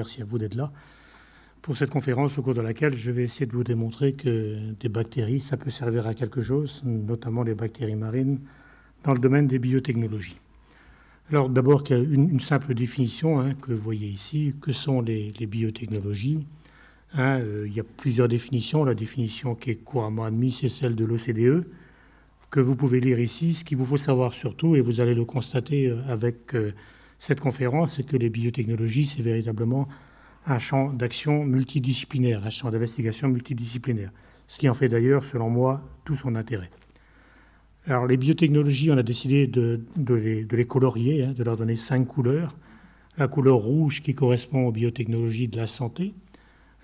Merci à vous d'être là pour cette conférence au cours de laquelle je vais essayer de vous démontrer que des bactéries, ça peut servir à quelque chose, notamment les bactéries marines, dans le domaine des biotechnologies. Alors d'abord, une, une, simple définition hein, que vous voyez ici. Que sont les, biotechnologies? Hein, euh, Il y a plusieurs définitions. La définition qui est couramment admise, c'est celle de l'OCDE, que vous pouvez lire ici. Ce qu'il vous faut savoir surtout, et vous allez le constater euh, avec euh, cette conférence, c'est que les biotechnologies, c'est véritablement un champ d'action multidisciplinaire, un champ d'investigation multidisciplinaire, ce qui en fait d'ailleurs, selon moi, tout son intérêt. Alors les biotechnologies, on a décidé de, les, colorier, hein, de leur donner cinq couleurs. La couleur rouge qui correspond aux biotechnologies de la santé,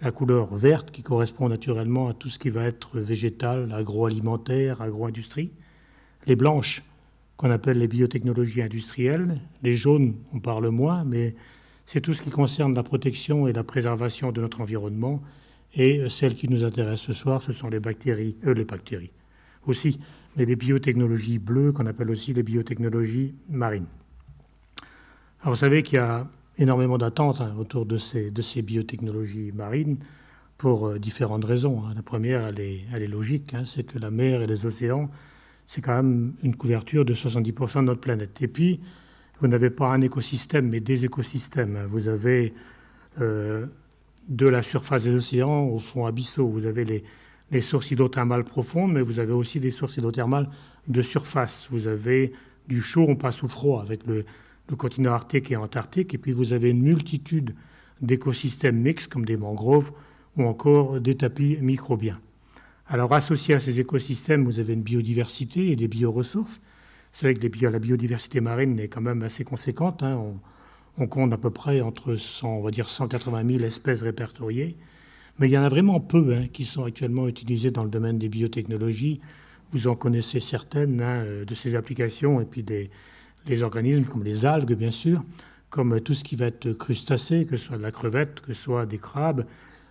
la couleur verte qui correspond naturellement à tout ce qui va être végétal, agroalimentaire, agro-industrie, les blanches qu'on appelle les biotechnologies industrielles, les jaunes, on parle moins, mais c'est tout ce qui concerne la protection et la préservation de notre environnement. Et celles qui nous intéressent ce soir, ce sont les bactéries, euh, les bactéries aussi, mais les biotechnologies bleues qu'on appelle aussi les biotechnologies marines. Alors vous savez qu'il y a énormément d'attentes hein, autour de ces, biotechnologies marines pour euh, différentes raisons. Hein. La première, elle est, elle est logique, hein, c'est que la mer et les océans, c'est quand même une couverture de 70% de notre planète. Et puis, vous n'avez pas un écosystème, mais des écosystèmes. Vous avez euh, de la surface des océans au fond abyssaux. Vous avez les, les sources hydrothermales profondes, mais vous avez aussi des sources hydrothermales de surface. Vous avez du chaud, on passe au froid avec le, le continent arctique et antarctique, et puis vous avez une multitude d'écosystèmes mixtes comme des mangroves ou encore des tapis microbiens. Alors associé à ces écosystèmes, vous avez une biodiversité et des bioressources. C'est vrai que la biodiversité marine est quand même assez conséquente. Hein. On, compte à peu près entre 100, on va dire 180 000 espèces répertoriées. Mais il y en a vraiment peu hein, qui sont actuellement utilisées dans le domaine des biotechnologies. Vous en connaissez certaines hein, euh, de ces applications et puis des les organismes comme les algues, bien sûr, comme tout ce qui va être crustacé, que ce soit de la crevette, que ce soit des crabes.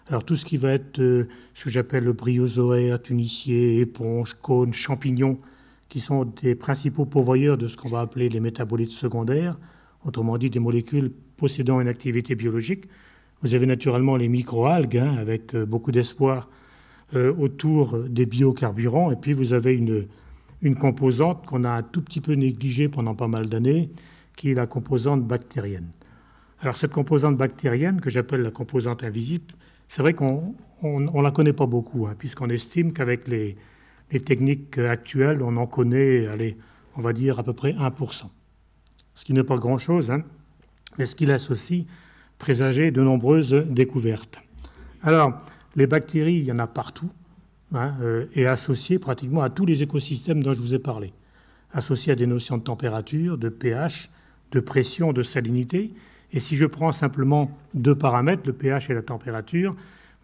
Alors tout ce qui va être euh, ce que j'appelle le bryozoaire, tunicier, éponge, cône, champignons, qui sont des principaux pourvoyeurs de ce qu'on va appeler les métabolites secondaires, autrement dit des molécules possédant une activité biologique. Vous avez naturellement les microalgues, hein, avec euh, beaucoup d'espoir euh, autour des biocarburants, et puis vous avez une, une composante qu'on a un tout petit peu négligée pendant pas mal d'années, qui est la composante bactérienne. Alors cette composante bactérienne, que j'appelle la composante invisible, c'est vrai qu'on ne la connaît pas beaucoup, hein, puisqu'on estime qu'avec les, les techniques actuelles, on en connaît, allez, on va dire à peu près 1%. Ce qui n'est pas grand-chose, hein, mais ce qui laisse aussi présager de nombreuses découvertes. Alors, les bactéries, il y en a partout, hein, euh, et associées pratiquement à tous les écosystèmes dont je vous ai parlé. Associées à des notions de température, de pH, de pression, de salinité. Et si je prends simplement deux paramètres, le pH et la température,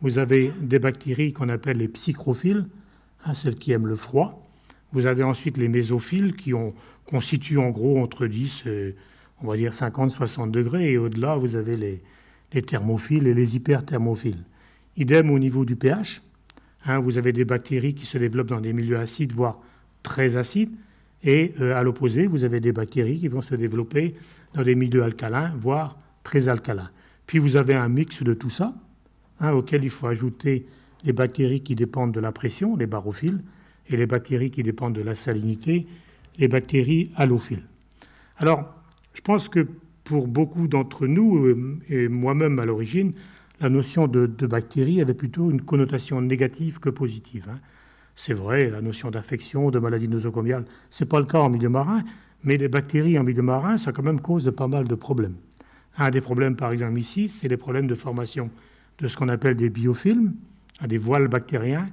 vous avez des bactéries qu'on appelle les psychrophiles, Hein, celles qui aiment le froid. Vous avez ensuite les mésophiles qui ont, constituent en gros entre 10 et on va dire 50-60 degrés. Et au-delà, vous avez les, les, thermophiles et les hyperthermophiles. Idem au niveau du pH. Hein, vous avez des bactéries qui se développent dans des milieux acides, voire très acides. Et euh, à l'opposé, vous avez des bactéries qui vont se développer dans des milieux alcalins, voire très alcalins. Puis vous avez un mix de tout ça, hein, auquel il faut ajouter les bactéries qui dépendent de la pression, les barophiles, et les bactéries qui dépendent de la salinité, les bactéries halophiles. Alors, je pense que pour beaucoup d'entre nous, euh, et moi-même à l'origine, la notion de, bactérie avait plutôt une connotation négative que positive. Hein. C'est vrai, la notion d'infection, de maladie nosocomiale, ce n'est pas le cas en milieu marin, mais les bactéries en milieu marin, ça quand même cause de pas mal de problèmes. Un des problèmes, par exemple, ici, c'est les problèmes de formation de ce qu'on appelle des biofilms, à des voiles bactériens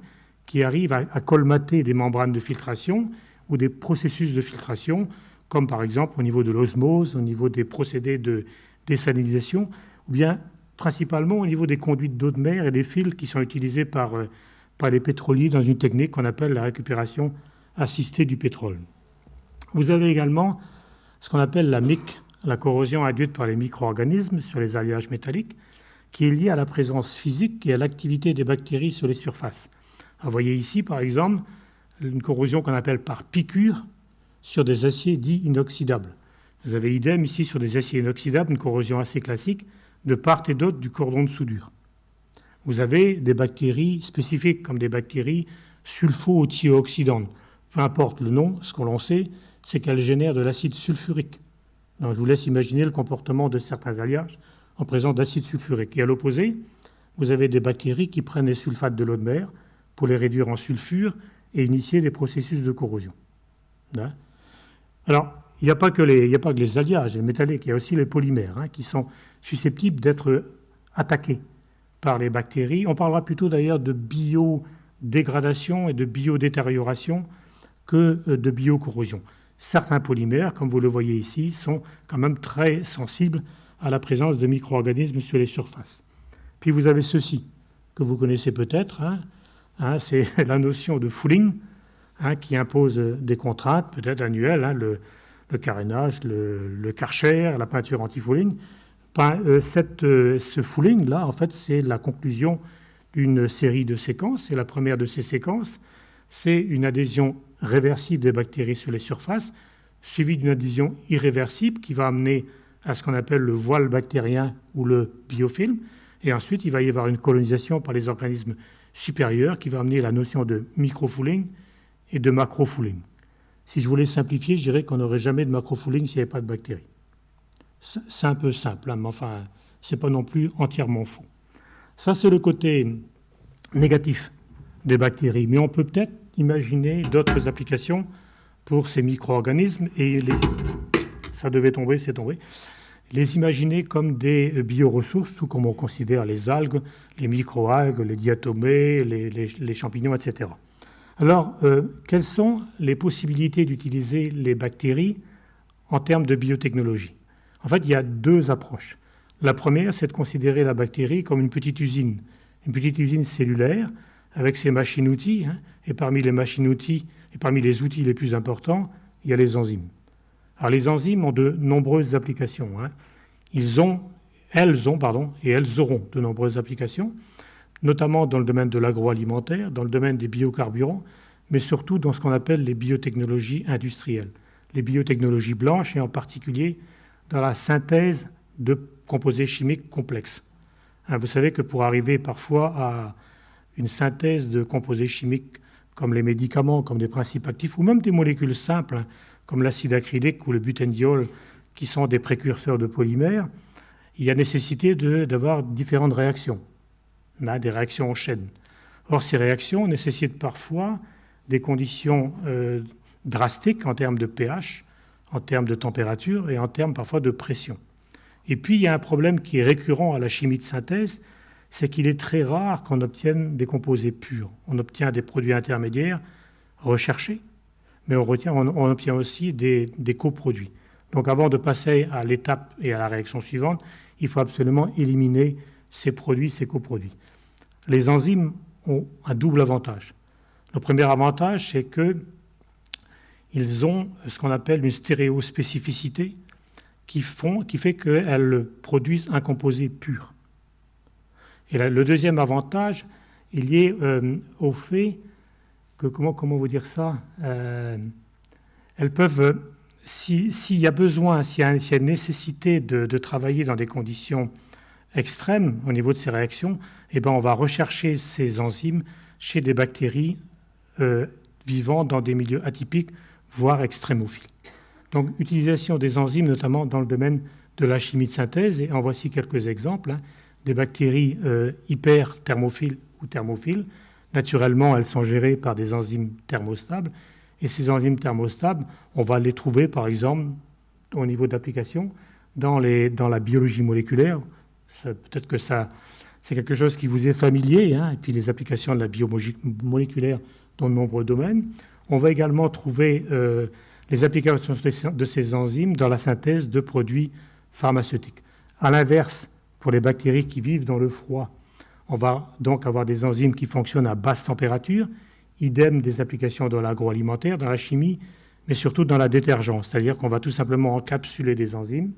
qui arrivent à, colmater des membranes de filtration ou des processus de filtration, comme par exemple au niveau de l'osmose, au niveau des procédés de désalinisation, ou bien principalement au niveau des conduites d'eau de mer et des fils qui sont utilisés par, euh, par les pétroliers dans une technique qu'on appelle la récupération assistée du pétrole. Vous avez également ce qu'on appelle la MIC, la corrosion induite par les micro-organismes sur les alliages métalliques, qui est liée à la présence physique et à l'activité des bactéries sur les surfaces. vous voyez ici, par exemple, une corrosion qu'on appelle par piqûre sur des aciers dits inoxydables. Vous avez idem ici sur des aciers inoxydables, une corrosion assez classique de part et d'autre du cordon de soudure. Vous avez des bactéries spécifiques comme des bactéries sulfo-thioxydantes. Peu importe le nom, ce qu'on sait, c'est qu'elles génèrent de l'acide sulfurique. Je vous laisse imaginer le comportement de certains alliages en présence d'acide sulfurique. Et à l'opposé, vous avez des bactéries qui prennent les sulfates de l'eau de mer pour les réduire en sulfure et initier des processus de corrosion. Hein? Alors, il n'y a, pas que les, a pas que les alliages, les métalliques, il y a aussi les polymères hein, qui sont susceptibles d'être attaqués par les bactéries. On parlera plutôt d'ailleurs de biodégradation et de biodétérioration que euh, de biocorrosion. Certains polymères, comme vous le voyez ici, sont quand même très sensibles à la présence de micro-organismes sur les surfaces. Puis vous avez ceci, que vous connaissez peut-être, hein, hein, c'est la notion de fouling, qui impose des contraintes peut-être annuelles, le, le carénage, le, karcher, la peinture anti-fouling. Euh, euh, ce fouling-là, en fait, c'est la conclusion d'une série de séquences. Et la première de ces séquences, c'est une adhésion réversible des bactéries sur les surfaces, suivie d'une adhésion irréversible qui va amener à ce qu'on appelle le voile bactérien ou le biofilm. Et ensuite, il va y avoir une colonisation par les organismes supérieurs qui va amener la notion de microfouling et de macrofouling. Si je voulais simplifier, je dirais qu'on n'aurait jamais de macrofouling s'il n'y avait pas de bactéries. C'est un peu simple, hein, mais enfin, ce n'est pas non plus entièrement faux. Ça, c'est le côté négatif des bactéries. Mais on peut peut-être imaginer d'autres applications pour ces micro-organismes et les... ça devait tomber, c'est tombé. Les imaginer comme des bioressources, tout comme on considère les algues, les micro-algues, les diatomées, les champignons, etc. Alors, euh, quelles sont les possibilités d'utiliser les bactéries en termes de biotechnologie? En fait, il y a deux approches. La première, c'est de considérer la bactérie comme une petite usine, une petite usine cellulaire avec ses machines-outils. Hein. et parmi les machines-outils et parmi les outils les plus importants, il y a les enzymes. Alors, les enzymes ont de nombreuses applications. Hein. Ils ont, elles ont, pardon, et elles auront de nombreuses applications notamment dans le domaine de l'agroalimentaire, dans le domaine des biocarburants, mais surtout dans ce qu'on appelle les biotechnologies industrielles, les biotechnologies blanches et en particulier dans la synthèse de composés chimiques complexes. Hein, vous savez que pour arriver parfois à une synthèse de composés chimiques comme les médicaments, comme des principes actifs, ou même des molécules simples, hein, comme l'acide acrylique ou le butendiol, qui sont des précurseurs de polymères, il y a nécessité d'avoir différentes réactions des réactions en chaîne. Or, ces réactions nécessitent parfois des conditions euh, drastiques en termes de pH, en termes de température et en termes parfois de pression. Et puis, il y a un problème qui est récurrent à la chimie de synthèse, c'est qu'il est très rare qu'on obtienne des composés purs. On obtient des produits intermédiaires recherchés, mais on, obtient aussi des coproduits. Donc avant de passer à l'étape et à la réaction suivante, il faut absolument éliminer ces produits, ces coproduits les enzymes ont un double avantage. Le premier avantage, c'est qu'ils ont ce qu'on appelle une stéréospécificité qui, fait qu'elles produisent un composé pur. Et le deuxième avantage, est euh, au fait que, comment, comment vous dire ça euh, Elles peuvent, s'il y a besoin, s'il y, a une nécessité de, travailler dans des conditions extrêmes au niveau de ces réactions, eh ben, on va rechercher ces enzymes chez des bactéries euh, vivant dans des milieux atypiques, voire extrémophiles. Donc, utilisation des enzymes, notamment dans le domaine de la chimie de synthèse, et en voici quelques exemples. Hein. des bactéries euh, hyperthermophiles ou thermophiles. Naturellement, elles sont gérées par des enzymes thermostables. Et ces enzymes thermostables, on va les trouver, par exemple, au niveau d'application, dans la biologie moléculaire. Peut-être que ça, c'est quelque chose qui vous est familier, hein, et puis les applications de la biomoléculaire dans de nombreux domaines. On va également trouver euh, les applications de ces enzymes dans la synthèse de produits pharmaceutiques. À l'inverse, pour les bactéries qui vivent dans le froid, on va donc avoir des enzymes qui fonctionnent à basse température, idem des applications dans l'agroalimentaire, dans la chimie, mais surtout dans la détergence, c'est-à-dire qu'on va tout simplement encapsuler des enzymes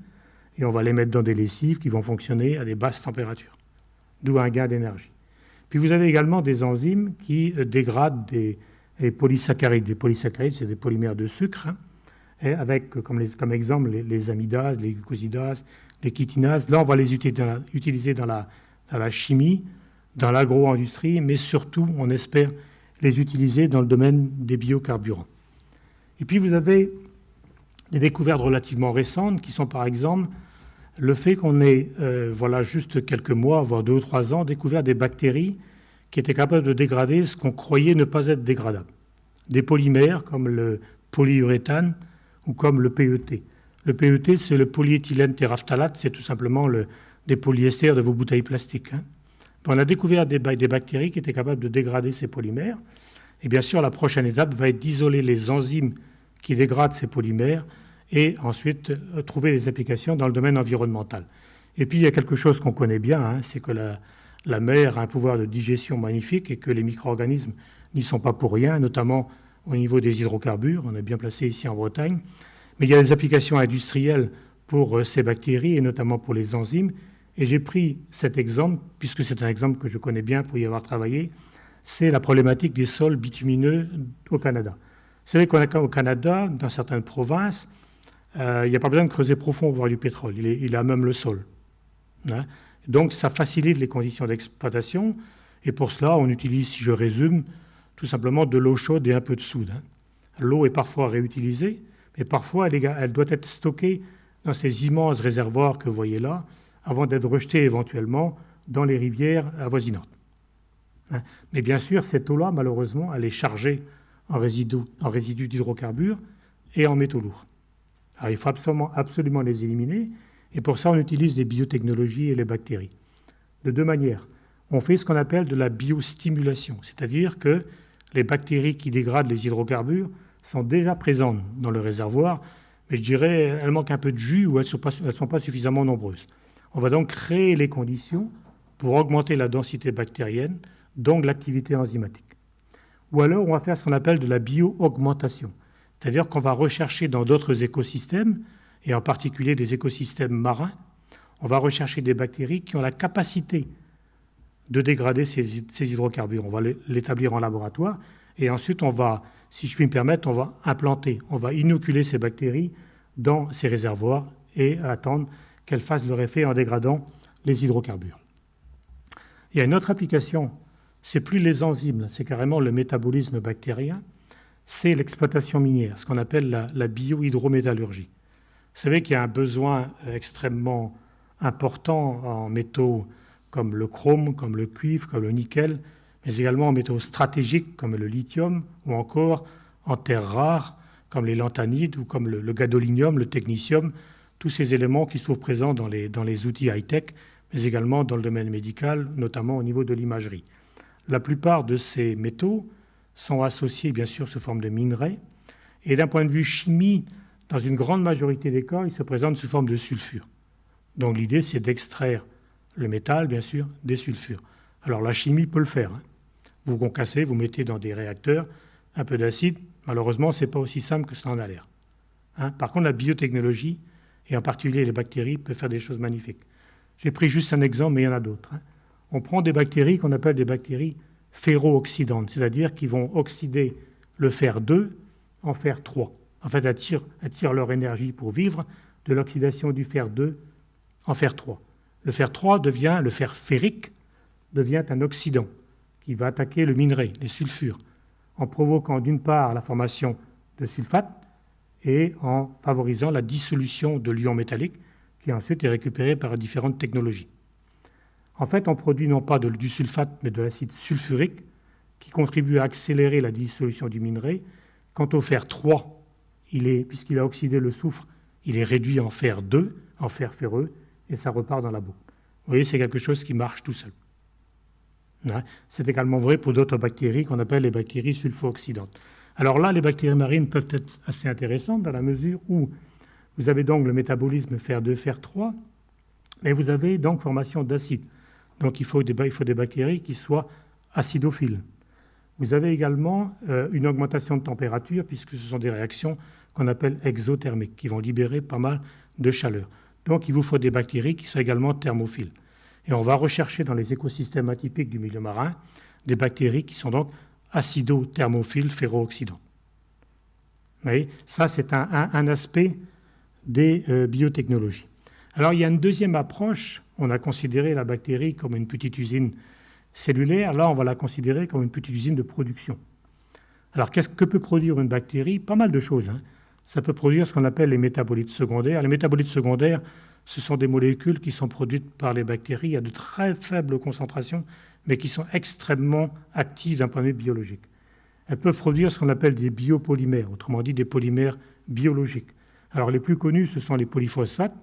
et on va les mettre dans des lessives qui vont fonctionner à des basses températures, d'où un gain d'énergie. Puis vous avez également des enzymes qui euh, dégradent des, polysaccharides. Les polysaccharides, c'est des polymères de sucre, hein, avec comme, exemple les, amidases, les glucosidases, les chitinases. Là, on va les utiliser dans la, dans la chimie, dans l'agro-industrie, mais surtout, on espère les utiliser dans le domaine des biocarburants. Et puis vous avez des découvertes relativement récentes qui sont par exemple le fait qu'on ait, euh, voilà, juste quelques mois, voire deux ou trois ans, découvert des bactéries qui étaient capables de dégrader ce qu'on croyait ne pas être dégradable. Des polymères comme le polyuréthane ou comme le PET. Le PET, c'est le polyéthylène teraphthalate, c'est tout simplement le, des polyesters de vos bouteilles plastiques. Hein. On a découvert des, des bactéries qui étaient capables de dégrader ces polymères. Et bien sûr, la prochaine étape va être d'isoler les enzymes qui dégradent ces polymères et ensuite euh, trouver des applications dans le domaine environnemental. Et puis il y a quelque chose qu'on connaît bien, hein, c'est que la, mer a un pouvoir de digestion magnifique et que les micro-organismes n'y sont pas pour rien, notamment au niveau des hydrocarbures. On est bien placé ici en Bretagne. Mais il y a des applications industrielles pour euh, ces bactéries et notamment pour les enzymes. Et j'ai pris cet exemple, puisque c'est un exemple que je connais bien pour y avoir travaillé, c'est la problématique des sols bitumineux au Canada. Vous savez qu'au Canada, dans certaines provinces, il n'y a pas besoin de creuser profond pour voir du pétrole. Il, a même le sol. Hein. Donc ça facilite les conditions d'exploitation. Et pour cela, on utilise, si je résume, tout simplement de l'eau chaude et un peu de soude. Hein. L'eau est parfois réutilisée, mais parfois elle, doit être stockée dans ces immenses réservoirs que vous voyez là, avant d'être rejetée éventuellement dans les rivières avoisinantes. Hein. Mais bien sûr, cette eau-là, malheureusement, elle est chargée en résidus d'hydrocarbures et en métaux lourds. Alors il faut absolument, absolument les éliminer, et pour ça on utilise les biotechnologies et les bactéries. De deux manières. On fait ce qu'on appelle de la biostimulation, c'est-à-dire que les bactéries qui dégradent les hydrocarbures sont déjà présentes dans le réservoir, mais je dirais elles manquent un peu de jus ou elles ne sont, pas suffisamment nombreuses. On va donc créer les conditions pour augmenter la densité bactérienne, donc l'activité enzymatique. Ou alors on va faire ce qu'on appelle de la bio-augmentation. C'est-à-dire qu'on va rechercher dans d'autres écosystèmes, et en particulier des écosystèmes marins, on va rechercher des bactéries qui ont la capacité de dégrader ces, hydrocarbures. On va l'établir en laboratoire et ensuite on va, si je puis me permettre, on va implanter, on va inoculer ces bactéries dans ces réservoirs et attendre qu'elles fassent leur effet en dégradant les hydrocarbures. Il y a une autre application, c'est plus les enzymes, c'est carrément le métabolisme bactérien c'est l'exploitation minière, ce qu'on appelle la, la biohydrométallurgie. Vous savez qu'il y a un besoin extrêmement important en métaux comme le chrome, comme le cuivre, comme le nickel, mais également en métaux stratégiques comme le lithium ou encore en terres rares comme les lanthanides ou comme le, gadolinium, le technicium, tous ces éléments qui se trouvent présents dans les, dans les outils high-tech, mais également dans le domaine médical, notamment au niveau de l'imagerie. La plupart de ces métaux sont associés bien sûr sous forme de minerais. Et d'un point de vue chimie, dans une grande majorité des cas, ils se présentent sous forme de sulfure. Donc l'idée, c'est d'extraire le métal, bien sûr, des sulfures. Alors la chimie peut le faire. Hein. Vous concassez, vous mettez dans des réacteurs un peu d'acide. Malheureusement, ce n'est pas aussi simple que cela en a l'air. Hein. Par contre, la biotechnologie, et en particulier les bactéries, peuvent faire des choses magnifiques. J'ai pris juste un exemple, mais il y en a d'autres. Hein. On prend des bactéries qu'on appelle des bactéries ferro-oxydantes, c'est-à-dire qu'ils vont oxyder le fer 2 en fer 3. En fait, elles tirent, leur énergie pour vivre de l'oxydation du fer 2 en fer 3. Le fer 3 devient, le fer ferrique, devient un oxydant qui va attaquer le minerai, les sulfures, en provoquant d'une part la formation de sulfate et en favorisant la dissolution de l'ion métallique qui ensuite est récupéré par différentes technologies. En fait, on produit non pas du sulfate, mais de l'acide sulfurique, qui contribue à accélérer la dissolution du minerai. Quant au fer 3, puisqu'il a oxydé le soufre, il est réduit en fer 2, en fer ferreux, et ça repart dans la boucle. Vous voyez, c'est quelque chose qui marche tout seul. C'est également vrai pour d'autres bactéries qu'on appelle les bactéries sulfo-oxydantes. Alors là, les bactéries marines peuvent être assez intéressantes dans la mesure où vous avez donc le métabolisme fer 2, fer 3, mais vous avez donc formation d'acide. Donc il faut, des, bactéries qui soient acidophiles. vous avez également euh, une augmentation de température puisque ce sont des réactions qu'on appelle exothermiques qui vont libérer pas mal de chaleur. Donc il vous faut des bactéries qui sont également thermophiles. Et on va rechercher dans les écosystèmes atypiques du milieu marin des bactéries qui sont donc acido-thermophiles ferro-oxydantes. Vous voyez, ça c'est un, aspect des euh, biotechnologies. Alors il y a une deuxième approche, on a considéré la bactérie comme une petite usine cellulaire, là on va la considérer comme une petite usine de production. Alors qu'est-ce que peut produire une bactérie? Pas mal de choses. Hein. Ça peut produire ce qu'on appelle les métabolites secondaires. Les métabolites secondaires, ce sont des molécules qui sont produites par les bactéries à de très faibles concentrations, mais qui sont extrêmement actives d'un point de vue biologique. Elles peuvent produire ce qu'on appelle des biopolymères, autrement dit des polymères biologiques. Alors les plus connus, ce sont les polyphosphates,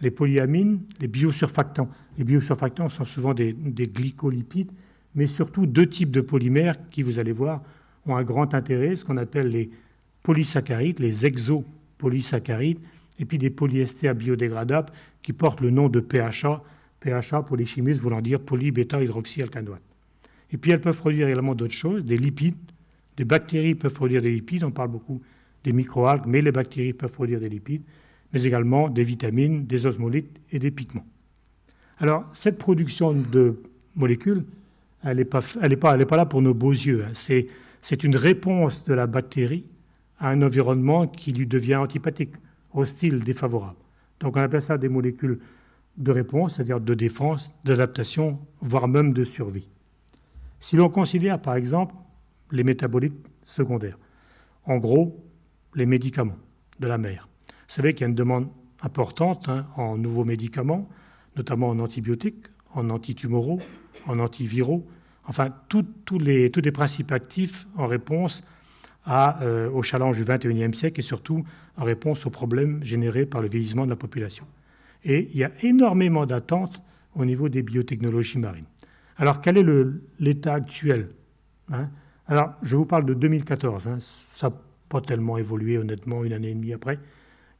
les polyamines, les biosurfactants. Les biosurfactants sont souvent des, glycolipides, mais surtout deux types de polymères qui, vous allez voir, ont un grand intérêt, ce qu'on appelle les polysaccharides, les exopolysaccharides, et puis des polyesters biodégradables qui portent le nom de PHA, PHA pour les chimistes voulant dire polybêta-hydroxyalcanoate. Et puis elles peuvent produire également d'autres choses, des lipides, des bactéries peuvent produire des lipides, on parle beaucoup des microalgues, mais les bactéries peuvent produire des lipides, mais également des vitamines, des osmolites et des pigments. Alors cette production de molécules, elle n'est pas, pas, pas, là pour nos beaux yeux, hein. c'est une réponse de la bactérie à un environnement qui lui devient antipathique, hostile, défavorable. Donc on appelle ça des molécules de réponse, c'est-à-dire de défense, d'adaptation, voire même de survie. Si l'on considère par exemple les métabolites secondaires, en gros les médicaments de la vous savez qu'il y a une demande importante hein, en nouveaux médicaments, notamment en antibiotiques, en antitumoraux, en antiviraux, enfin tous les, tous les principes actifs en réponse à, euh, au challenge du XXIe siècle et surtout en réponse aux problèmes générés par le vieillissement de la population. Et il y a énormément d'attentes au niveau des biotechnologies marines. Alors quel est l'état actuel hein? Alors je vous parle de 2014, hein. ça n'a pas tellement évolué honnêtement une année et demie après.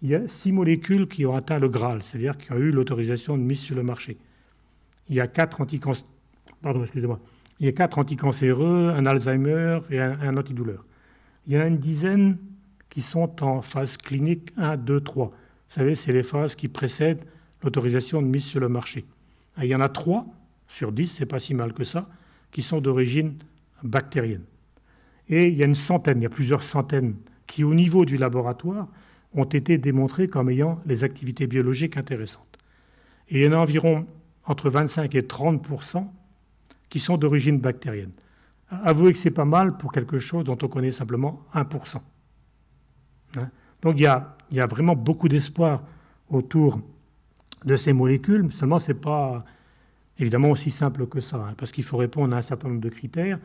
Il y a six molécules qui ont atteint le Graal, c'est-à-dire qui ont eu l'autorisation de mise sur le marché. Il y a quatre pardon. Il y a quatre anticancéreux, un Alzheimer et un, antidouleur. Il y a une dizaine qui sont en phase clinique 1, 2, 3. Vous savez, c'est les phases qui précèdent l'autorisation de mise sur le marché. il y en a trois sur dix, c'est pas si mal que ça, qui sont d'origine bactérienne. Et il y a une centaine, il y a plusieurs centaines qui, au niveau du laboratoire, ont été démontrées comme ayant les activités biologiques intéressantes. Et il y en a environ entre 25 et 30% qui sont d'origine bactérienne. Avouez que c'est pas mal pour quelque chose dont on connaît simplement 1% hein? Donc il y, a, vraiment beaucoup d'espoir autour de ces molécules, seulement ce n'est pas évidemment aussi simple que ça, hein, parce qu'il faut répondre à un certain nombre de critères.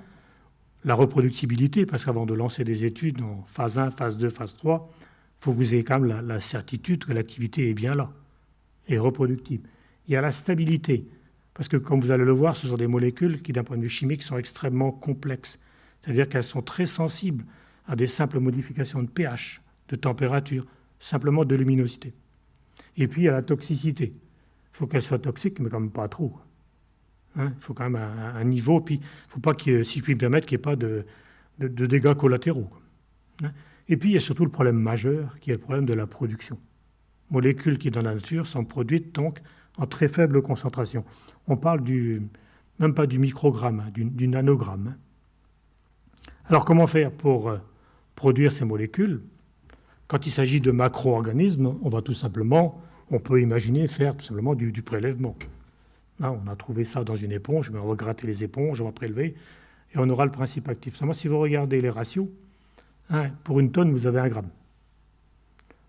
La reproductibilité, parce qu'avant de lancer des études en phase 1, phase 2, phase 3, il faut que vous ayez quand même la, certitude que l'activité est bien là, et reproductible. Il y a la stabilité, parce que comme vous allez le voir, ce sont des molécules qui, d'un point de vue chimique, sont extrêmement complexes. C'est-à-dire qu'elles sont très sensibles à des simples modifications de pH, de température, simplement de luminosité. Et puis, il y a la toxicité. Il faut qu'elle soit toxique, mais quand même pas trop. Hein, il faut quand même un, niveau. Puis, il ne faut pas, qu'il, si je puis me permettre, qu'il n'y ait pas de, dégâts collatéraux. Hein. Et puis, il y a surtout le problème majeur, qui est le problème de la production. Molécules qui, dans la nature, sont produites donc en très faible concentration. On parle du, même pas du microgramme, hein, du, nanogramme. Alors, comment faire pour euh, produire ces molécules? Quand il s'agit de macro-organismes, on va tout simplement on peut imaginer faire tout simplement du, prélèvement. on a trouvé ça dans une éponge, mais on va gratter les éponges, on va prélever, et on aura le principe actif. Seulement, si vous regardez les ratios, hein, pour une tonne, vous avez un gramme.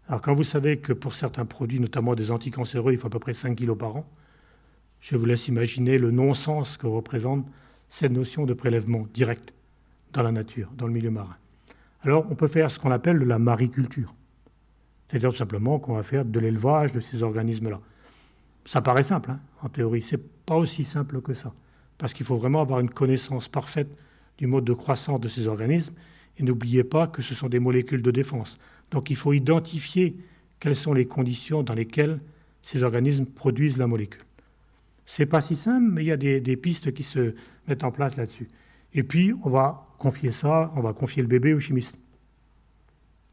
Alors, quand vous savez que pour certains produits, notamment des anticancéreux, il faut à peu près 5 kg par an, je vous laisse imaginer le non-sens que représente cette notion de prélèvement direct dans la nature, dans le milieu marin. Alors, on peut faire ce qu'on appelle de la mariculture. C'est-à-dire tout simplement qu'on va faire de l'élevage de ces organismes-là. Ça paraît simple, hein, en théorie. Ce n'est pas aussi simple que ça. Parce qu'il faut vraiment avoir une connaissance parfaite du mode de croissance de ces organismes. Et n'oubliez pas que ce sont des molécules de défense. Donc il faut identifier quelles sont les conditions dans lesquelles ces organismes produisent la molécule. Ce n'est pas si simple, mais il y a des, pistes qui se mettent en place là-dessus. Et puis, on va confier ça, on va confier le bébé au chimiste.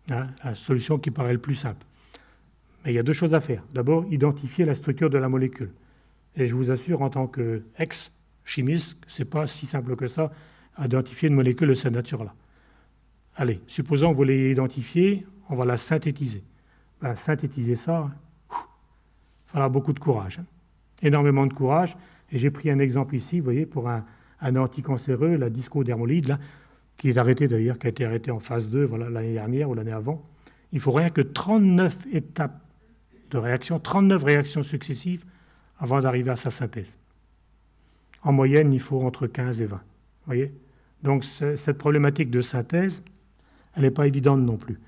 Hein, la solution qui paraît le plus simple. Mais il y a deux choses à faire. D'abord, identifier la structure de la molécule. Et je vous assure, en tant qu'ex-chimiste, ce n'est pas si simple que ça, identifier une molécule de cette nature-là. Allez, supposons que vous l'ayez identifiée, on va la synthétiser. Ben, synthétiser ça, il faudra beaucoup de courage. Hein. Énormément de courage. Et j'ai pris un exemple ici, vous voyez, pour un, anticancéreux, la discodermolide, là, qui est arrêté d'ailleurs, qui a été arrêté en phase 2 voilà, l'année dernière ou l'année avant. Il faut rien que 39 étapes de réaction, 39 réactions successives avant d'arriver à sa synthèse. En moyenne, il faut entre 15 et 20. Voyez Donc cette problématique de synthèse, elle n'est pas évidente non plus.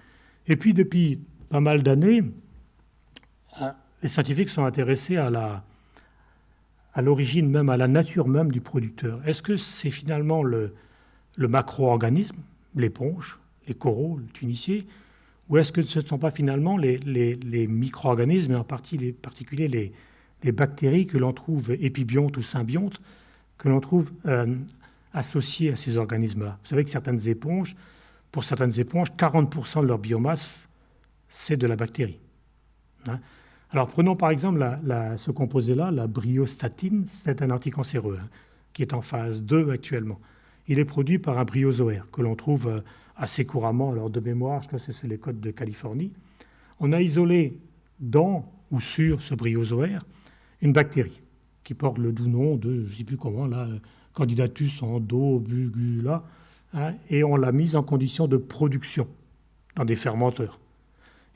Et puis depuis pas mal d'années, euh, les scientifiques sont intéressés à à l'origine même, à la nature même du producteur. Est-ce que c'est finalement le, macro-organisme, l'éponge, les coraux, le tunicier, ou est-ce que ce ne sont pas finalement les, les, micro-organismes, et en particulier les, les bactéries que l'on trouve épibiontes ou symbiontes, que l'on trouve euh, associées à ces organismes-là? Vous savez que certaines éponges, pour certaines éponges, 40% de leur biomasse, c'est de la bactérie. Hein alors prenons par exemple ce composé-là, la bryostatine, c'est un anticancéreux hein, qui est en phase 2 actuellement. Il est produit par un bryozoaire que l'on trouve euh, assez couramment, alors de mémoire, je crois que c'est les côtes de Californie. On a isolé dans ou sur ce bryozoaire une bactérie qui porte le doux nom de, je ne sais plus comment, là, Candidatus endobugula, hein, et on l'a mise en condition de production dans des fermenteurs.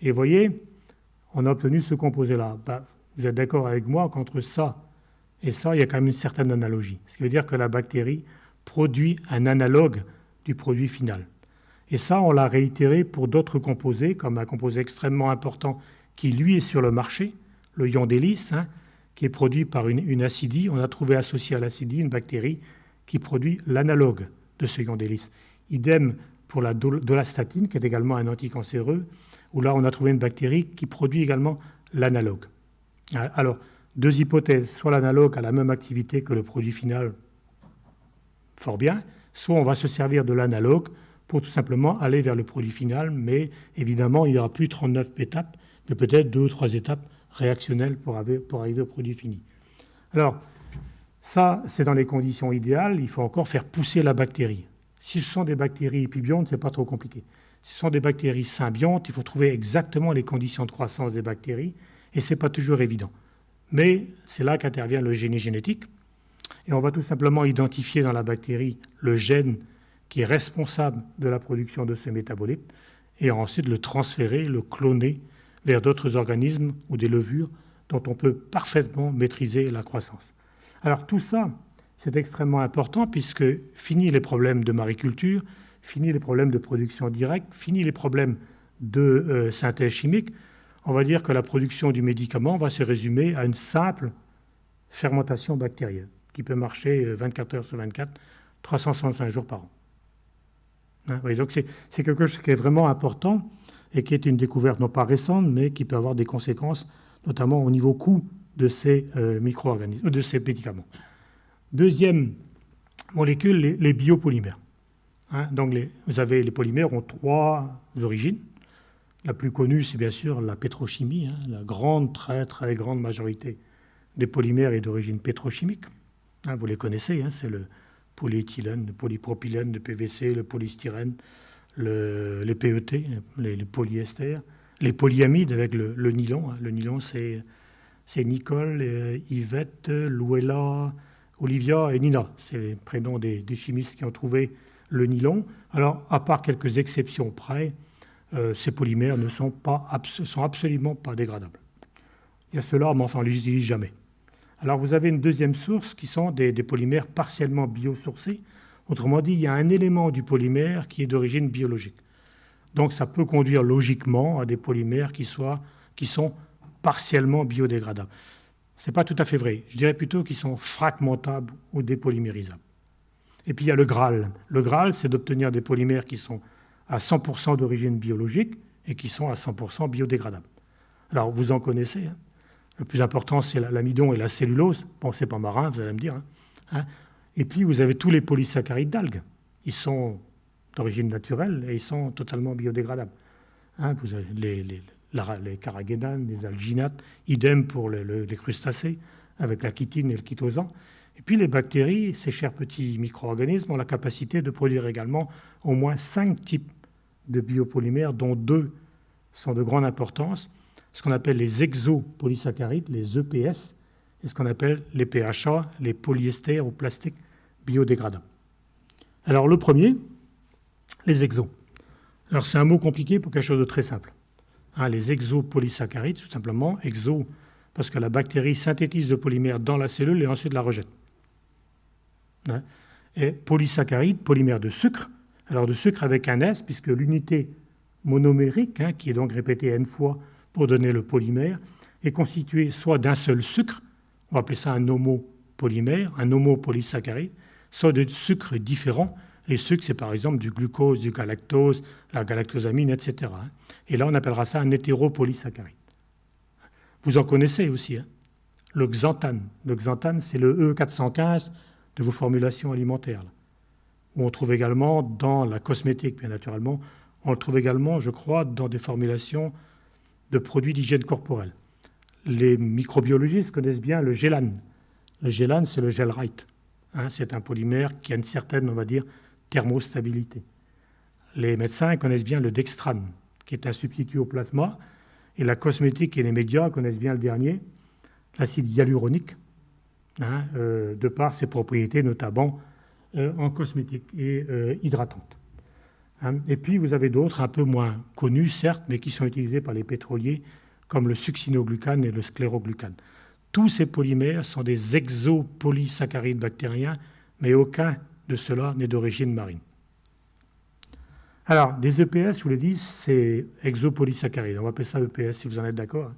Et vous voyez, on a obtenu ce composé-là. Ben, vous êtes d'accord avec moi qu'entre ça et ça, il y a quand même une certaine analogie. Ce qui veut dire que la bactérie produit un analogue du produit final. Et ça, on l'a réitéré pour d'autres composés, comme un composé extrêmement important qui, lui, est sur le marché, le ion d'hélice, hein, qui est produit par une, acidie. On a trouvé associé à l'acidie une bactérie qui produit l'analogue de ce ion d'hélice. Idem pour la dolastatine, qui est également un anticancéreux, où là, on a trouvé une bactérie qui produit également l'analogue. Alors, deux hypothèses. Soit l'analogue a la même activité que le produit final, fort bien, soit on va se servir de l'analogue pour tout simplement aller vers le produit final, mais évidemment, il n'y aura plus 39 étapes, mais peut-être deux ou trois étapes réactionnelles pour, arriver au produit fini. Alors, ça, c'est dans les conditions idéales, il faut encore faire pousser la bactérie. Si ce sont des bactéries épibiontes, ce n'est pas trop compliqué. Ce sont des bactéries symbiontes, il faut trouver exactement les conditions de croissance des bactéries, et ce n'est pas toujours évident. Mais c'est là qu'intervient le génie génétique, et on va tout simplement identifier dans la bactérie le gène qui est responsable de la production de ces métabolites, et ensuite le transférer, le cloner vers d'autres organismes ou des levures dont on peut parfaitement maîtriser la croissance. Alors tout ça, c'est extrêmement important puisque fini les problèmes de mariculture, fini les problèmes de production directe, fini les problèmes de euh, synthèse chimique, on va dire que la production du médicament va se résumer à une simple fermentation bactérienne qui peut marcher 24 euh, heures sur 24, 365 jours par an. Hein, donc c'est quelque chose qui est vraiment important et qui est une découverte non pas récente, mais qui peut avoir des conséquences, notamment au niveau coût de ces euh, micro-organismes, de ces médicaments. Deuxième molécule, les biopolymères. Hein, donc vous avez les polymères ont trois origines. La plus connue, c'est bien sûr la pétrochimie. Hein. la grande, très très grande majorité des polymères est d'origine pétrochimique. Hein, vous les connaissez, c'est le polyéthylène, le polypropylène, le PVC, le polystyrène, les PET, les, polyesters, les polyamides avec le, nylon. Le nylon, c'est Nicole, euh, Yvette, Louella, Olivia et Nina. C'est les prénoms des chimistes qui ont trouvé le nylon. Alors, à part quelques exceptions près, euh, ces polymères ne sont absolument pas dégradables. Il y a cela, mais enfin, on ne les utilise jamais. Alors, vous avez une deuxième source qui sont des, polymères partiellement biosourcés. Autrement dit, il y a un élément du polymère qui est d'origine biologique. Donc, ça peut conduire logiquement à des polymères qui, soient, qui sont partiellement biodégradables. Ce n'est pas tout à fait vrai. Je dirais plutôt qu'ils sont fragmentables ou dépolymérisables. Et puis il y a le Graal. Le Graal, c'est d'obtenir des polymères qui sont à 100% d'origine biologique et qui sont à 100% biodégradables. Alors vous en connaissez. Hein. le plus important, c'est l'amidon et la cellulose. Bon, c'est pas marin, vous allez me dire. Hein. Hein. Et puis vous avez tous les polysaccharides d'algues. Ils sont d'origine naturelle et ils sont totalement biodégradables. Vous avez les, les, les carragénanes, les alginates, idem pour les crustacés, avec la chitine et le chitosan. Et puis les bactéries, ces chers petits micro-organismes, ont la capacité de produire également au moins cinq types de biopolymères, dont deux sont de grande importance, ce qu'on appelle les exopolysaccharides, les EPS, et ce qu'on appelle les PHA, les polyesters ou plastiques biodégradables. Alors le premier, les exos. Alors c'est un mot compliqué pour quelque chose de très simple. Hein, les exopolysaccharides, tout simplement, exo, parce que la bactérie synthétise le polymère dans la cellule et ensuite la rejette. Hein, et polysaccharides, polymère de sucre, alors de sucre avec un S, puisque l'unité monomérique, hein, qui est donc répétée n fois pour donner le polymère, est constituée soit d'un seul sucre, on va appeler ça un homopolymère, un homopolysaccharide, soit de sucres différents. Les sucres, c'est par exemple du glucose, du galactose, la galactosamine, etc. Hein. Et là, on appellera ça un hétéropolysaccharide. Vous en connaissez aussi, hein. le xanthane. Le xanthane, c'est le E415 de vos formulations alimentaires. on trouve également dans la cosmétique, bien naturellement, on le trouve également, je crois, dans des formulations de produits d'hygiène corporelle. Les microbiologistes connaissent bien le gélane. Le gélane, c'est le gelrite. Hein, c'est un polymère qui a une certaine, on va dire, thermostabilité. Les médecins connaissent bien le dextrane, qui est un substitut au plasma. Et la cosmétique et les médias connaissent bien le dernier, l'acide hyaluronique, hein, euh, de par ses propriétés notamment euh, en cosmétique et euh, hydratante. Hein. Et puis vous avez d'autres un peu moins connus, certes, mais qui sont utilisés par les pétroliers, comme le succinoglucane et le scléroglucane. Tous ces polymères sont des exopolysaccharides bactériens, mais aucun de cela n'est d'origine marine. Alors, des EPS, je vous l'ai dit, c'est exopolysaccharides. On va appeler ça EPS si vous en êtes d'accord.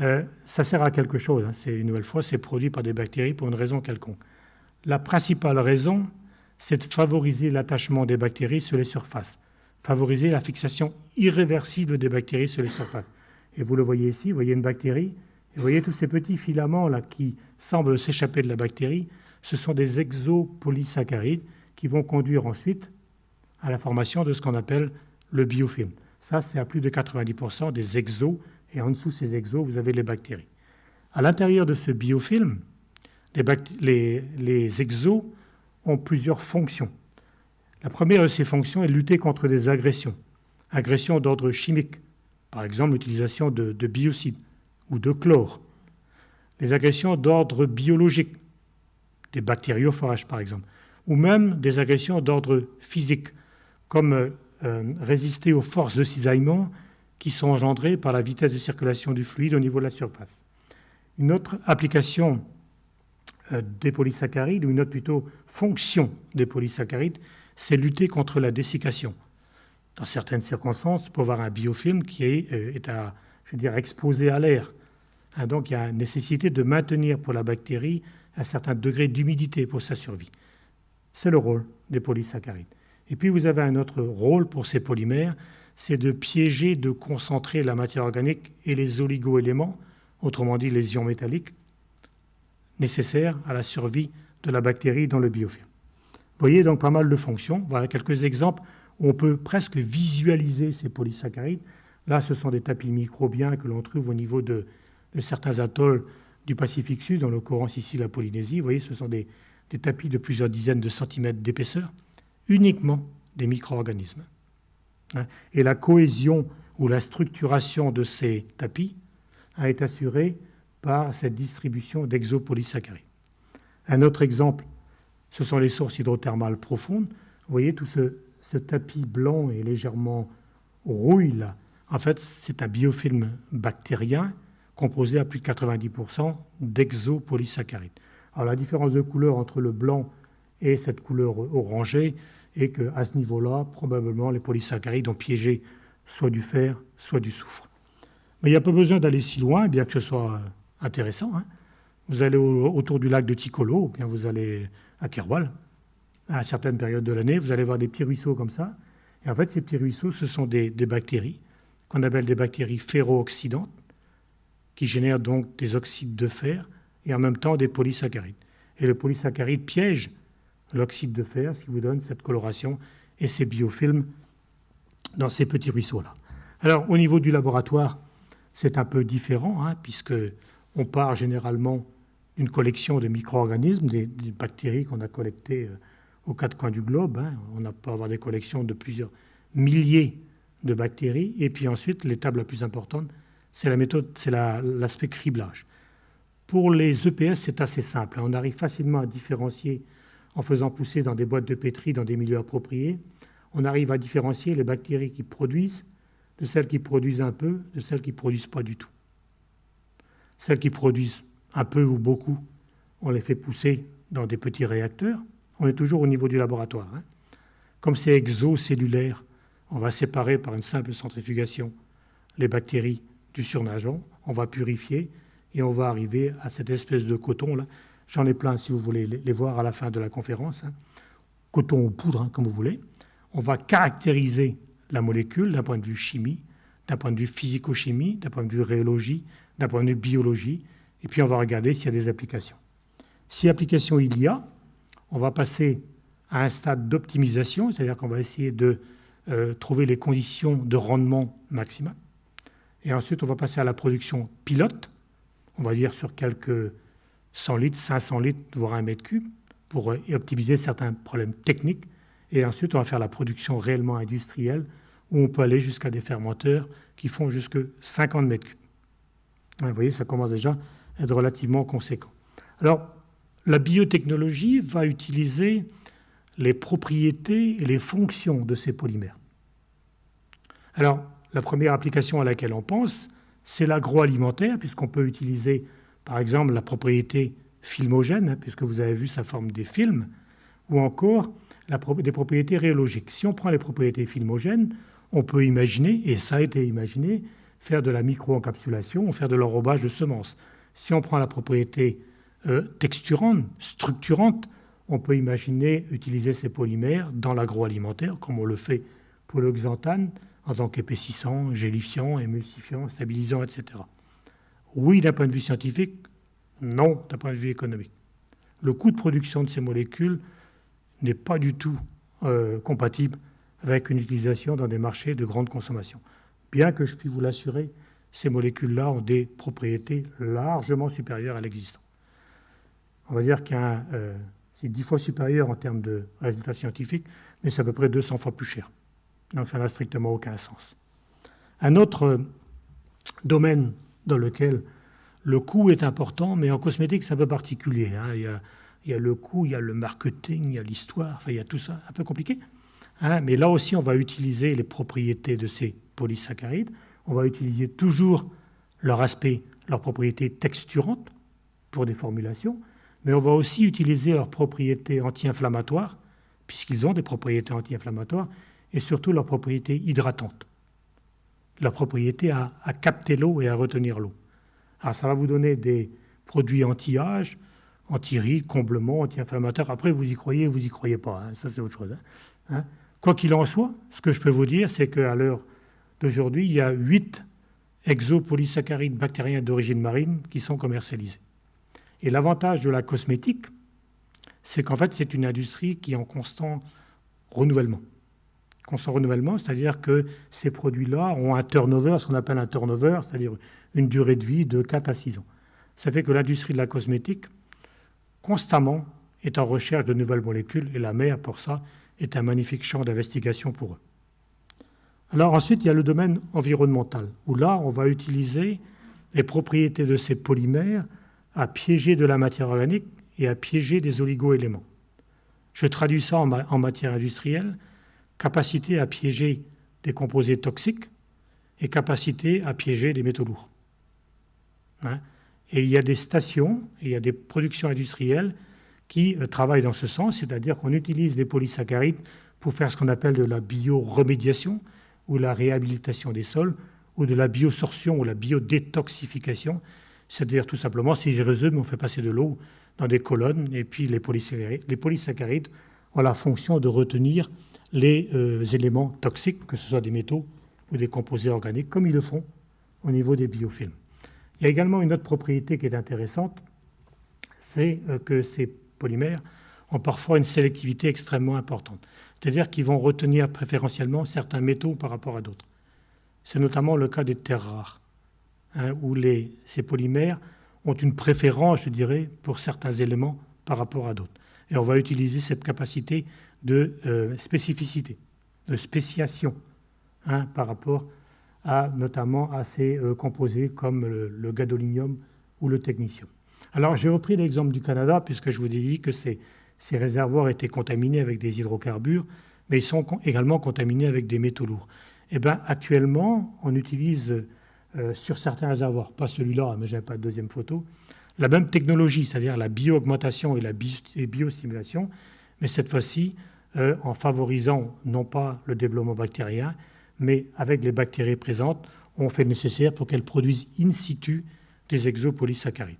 Euh, ça sert à quelque chose. Hein. Une nouvelle fois, c'est produit par des bactéries pour une raison quelconque. La principale raison, c'est de favoriser l'attachement des bactéries sur les surfaces, favoriser la fixation irréversible des bactéries sur les surfaces. Et vous le voyez ici, vous voyez une bactérie, et vous voyez tous ces petits filaments là qui semblent s'échapper de la bactérie, ce sont des exopolysaccharides qui vont conduire ensuite à la formation de ce qu'on appelle le biofilm. Ça, c'est à plus de 90% des exos, et en dessous de ces exos, vous avez les bactéries. À l'intérieur de ce biofilm, les, exos ont plusieurs fonctions. La première de ces fonctions est de lutter contre des agressions, agressions d'ordre chimique, par exemple l'utilisation de, biocides ou de chlore, les agressions d'ordre biologique, des bactériophages par exemple, ou même des agressions d'ordre physique, comme euh, résister aux forces de cisaillement qui sont engendrées par la vitesse de circulation du fluide au niveau de la surface. Une autre application euh, des polysaccharides, ou une autre plutôt fonction des polysaccharides, c'est lutter contre la dessiccation. Dans certaines circonstances, pour avoir un biofilm qui est, euh, est à, je veux dire, exposé à l'air. Hein, donc il y a nécessité de maintenir pour la bactérie un certain degré d'humidité pour sa survie. C'est le rôle des polysaccharides. Et puis vous avez un autre rôle pour ces polymères, c'est de piéger, de concentrer la matière organique et les oligoéléments, autrement dit les ions métalliques, nécessaires à la survie de la bactérie dans le biofilm. Vous voyez donc pas mal de fonctions. Voilà quelques exemples où on peut presque visualiser ces polysaccharides. Là, ce sont des tapis microbiens que l'on trouve au niveau de, certains atolls du Pacifique Sud, en l'occurrence ici la Polynésie. Vous voyez, ce sont des, tapis de plusieurs dizaines de centimètres d'épaisseur, uniquement des micro-organismes. Hein. Et la cohésion ou la structuration de ces tapis est assurée par cette distribution d'exopolysaccharides. Un autre exemple, ce sont les sources hydrothermales profondes. Vous voyez tout ce, tapis blanc et légèrement rouille là. En fait, c'est un biofilm bactérien composé à plus de 90% d'exopolysaccharides. Alors la différence de couleur entre le blanc et cette couleur orangée est qu'à ce niveau-là, probablement les polysaccharides ont piégé soit du fer, soit du soufre. Mais il n'y a pas besoin d'aller si loin, bien que ce soit intéressant. Hein. vous allez autour du lac de Ticolo, ou bien vous allez à Kerwal, à certaines périodes de l'année, vous allez voir des petits ruisseaux comme ça. Et en fait, ces petits ruisseaux, ce sont des, bactéries qu'on appelle des bactéries ferro-oxydantes, qui génèrent donc des oxydes de fer et en même temps des polysaccharides. Et le polysaccharide piège l'oxyde de fer, ce qui vous donne cette coloration et ces biofilms dans ces petits ruisseaux-là. Alors au niveau du laboratoire, c'est un peu différent, hein, puisque on part généralement d'une collection de micro-organismes, des, bactéries qu'on a collectées euh, aux quatre coins du globe. Hein. On peut avoir des collections de plusieurs milliers de bactéries. Et puis ensuite, l'étape la plus importante, c'est la méthode, c'est l'aspect criblage. Pour les EPS, c'est assez simple. Hein. On arrive facilement à différencier en faisant pousser dans des boîtes de pétri dans des milieux appropriés. On arrive à différencier les bactéries qui produisent de celles qui produisent un peu, de celles qui ne produisent pas du tout. Celles qui produisent un peu ou beaucoup, on les fait pousser dans des petits réacteurs. On est toujours au niveau du laboratoire. Hein. Comme c'est exocellulaire, on va séparer par une simple centrifugation les bactéries du surnageant, on va purifier et on va arriver à cette espèce de coton là. J'en ai plein si vous voulez les voir à la fin de la conférence. Hein. Coton ou poudre, hein, comme vous voulez. On va caractériser la molécule d'un point de vue chimie, d'un point de vue physico-chimie, d'un point de vue rhéologie, d'un point de vue biologie, et puis on va regarder s'il y a des applications. Si application il y a, on va passer à un stade d'optimisation, c'est-à-dire qu'on va essayer de euh, trouver les conditions de rendement maximal. Et ensuite, on va passer à la production pilote, on va dire sur quelques 100 litres, 500 litres, voire un mètre cube, pour euh, optimiser certains problèmes techniques. Et ensuite, on va faire la production réellement industrielle, où on peut aller jusqu'à des fermenteurs qui font jusque 50 mètres cubes. Vous voyez, ça commence déjà à être relativement conséquent. Alors, la biotechnologie va utiliser les propriétés et les fonctions de ces polymères. Alors, la première application à laquelle on pense, c'est l'agroalimentaire, puisqu'on peut utiliser, par exemple, la propriété filmogène, puisque vous avez vu sa forme des films, ou encore des propriétés rhéologiques. Si on prend les propriétés filmogènes, on peut imaginer, et ça a été imaginé, faire de la micro-encapsulation, faire de l'enrobage de semences. Si on prend la propriété euh, texturante, structurante, on peut imaginer utiliser ces polymères dans l'agroalimentaire, comme on le fait pour le xanthane, en tant qu'épaississant, gélifiant, émulsifiant, stabilisant, etc. Oui, d'un point de vue scientifique, non, d'un point de vue économique. Le coût de production de ces molécules n'est pas du tout euh, compatible avec une utilisation dans des marchés de grande consommation. Bien que je puis vous l'assurer, ces molécules-là ont des propriétés largement supérieures à l'existant. On va dire que euh, c'est dix fois supérieur en termes de résultats scientifiques, mais c'est à peu près 200 fois plus cher. Donc ça n'a strictement aucun sens. Un autre euh, domaine dans lequel le coût est important, mais en cosmétique c'est un peu particulier. Hein. Il, y a, le coût, il y a le marketing, il y a l'histoire, enfin il y a tout ça, un peu compliqué. Hein. Mais là aussi on va utiliser les propriétés de ces polysaccharides on va utiliser toujours leur aspect, leurs propriétés texturantes pour des formulations, mais on va aussi utiliser leurs propriétés anti-inflammatoires, puisqu'ils ont des propriétés anti-inflammatoires, et surtout leurs propriétés hydratantes, leur propriété à, capter l'eau et à retenir l'eau. Alors ça va vous donner des produits anti-âge, anti-rides, comblement, anti-inflammatoires. Après, vous y croyez, vous y croyez pas. Hein. Ça, c'est autre chose. Hein. Hein? Quoi qu'il en soit, ce que je peux vous dire, c'est qu'à l'heure d'aujourd'hui, il y a huit exopolysaccharides bactériens d'origine marine qui sont commercialisés. Et l'avantage de la cosmétique, c'est qu'en fait, c'est une industrie qui est en constant renouvellement. Constant renouvellement, c'est-à-dire que ces produits-là ont un turnover, ce qu'on appelle un turnover, c'est-à-dire une durée de vie de 4 à 6 ans. Ça fait que l'industrie de la cosmétique, constamment, est en recherche de nouvelles molécules, et la mer, pour ça, est un magnifique champ d'investigation pour eux. Alors ensuite, il y a le domaine environnemental, où là, on va utiliser les propriétés de ces polymères à piéger de la matière organique et à piéger des oligo-éléments. Je traduis ça en, matière industrielle, capacité à piéger des composés toxiques et capacité à piéger des métaux lourds. Hein? et il y a des stations, il y a des productions industrielles qui euh, travaillent dans ce sens, c'est-à-dire qu'on utilise des polysaccharides pour faire ce qu'on appelle de la bioremédiation, ou la réhabilitation des sols, ou de la biosorption ou la biodétoxification. C'est-à-dire tout simplement, si je résume, on fait passer de l'eau dans des colonnes, et puis les polysaccharides, les polysaccharides ont la fonction de retenir les euh, éléments toxiques, que ce soit des métaux ou des composés organiques, comme ils le font au niveau des biofilms. Il y a également une autre propriété qui est intéressante, c'est euh, que ces polymères ont parfois une sélectivité extrêmement importante. C'est-à-dire qu'ils vont retenir préférentiellement certains métaux par rapport à d'autres. C'est notamment le cas des terres rares, hein, où ces polymères ont une préférence, je dirais, pour certains éléments par rapport à d'autres. Et on va utiliser cette capacité de euh, spécificité, de spéciation hein, par rapport à notamment à ces euh, composés comme le, gadolinium ou le technicium. Alors j'ai repris l'exemple du Canada puisque je vous ai dit que ces, réservoirs étaient contaminés avec des hydrocarbures, mais ils sont également contaminés avec des métaux lourds. Eh bien, actuellement, on utilise euh, sur certains réservoirs, pas celui-là, mais je n'ai pas de deuxième photo, la même technologie, c'est-à-dire la bio-augmentation et la biostimulation, mais cette fois-ci euh, en favorisant non pas le développement bactérien, mais avec les bactéries présentes, on fait le nécessaire pour qu'elles produisent in situ des exopolysaccharides.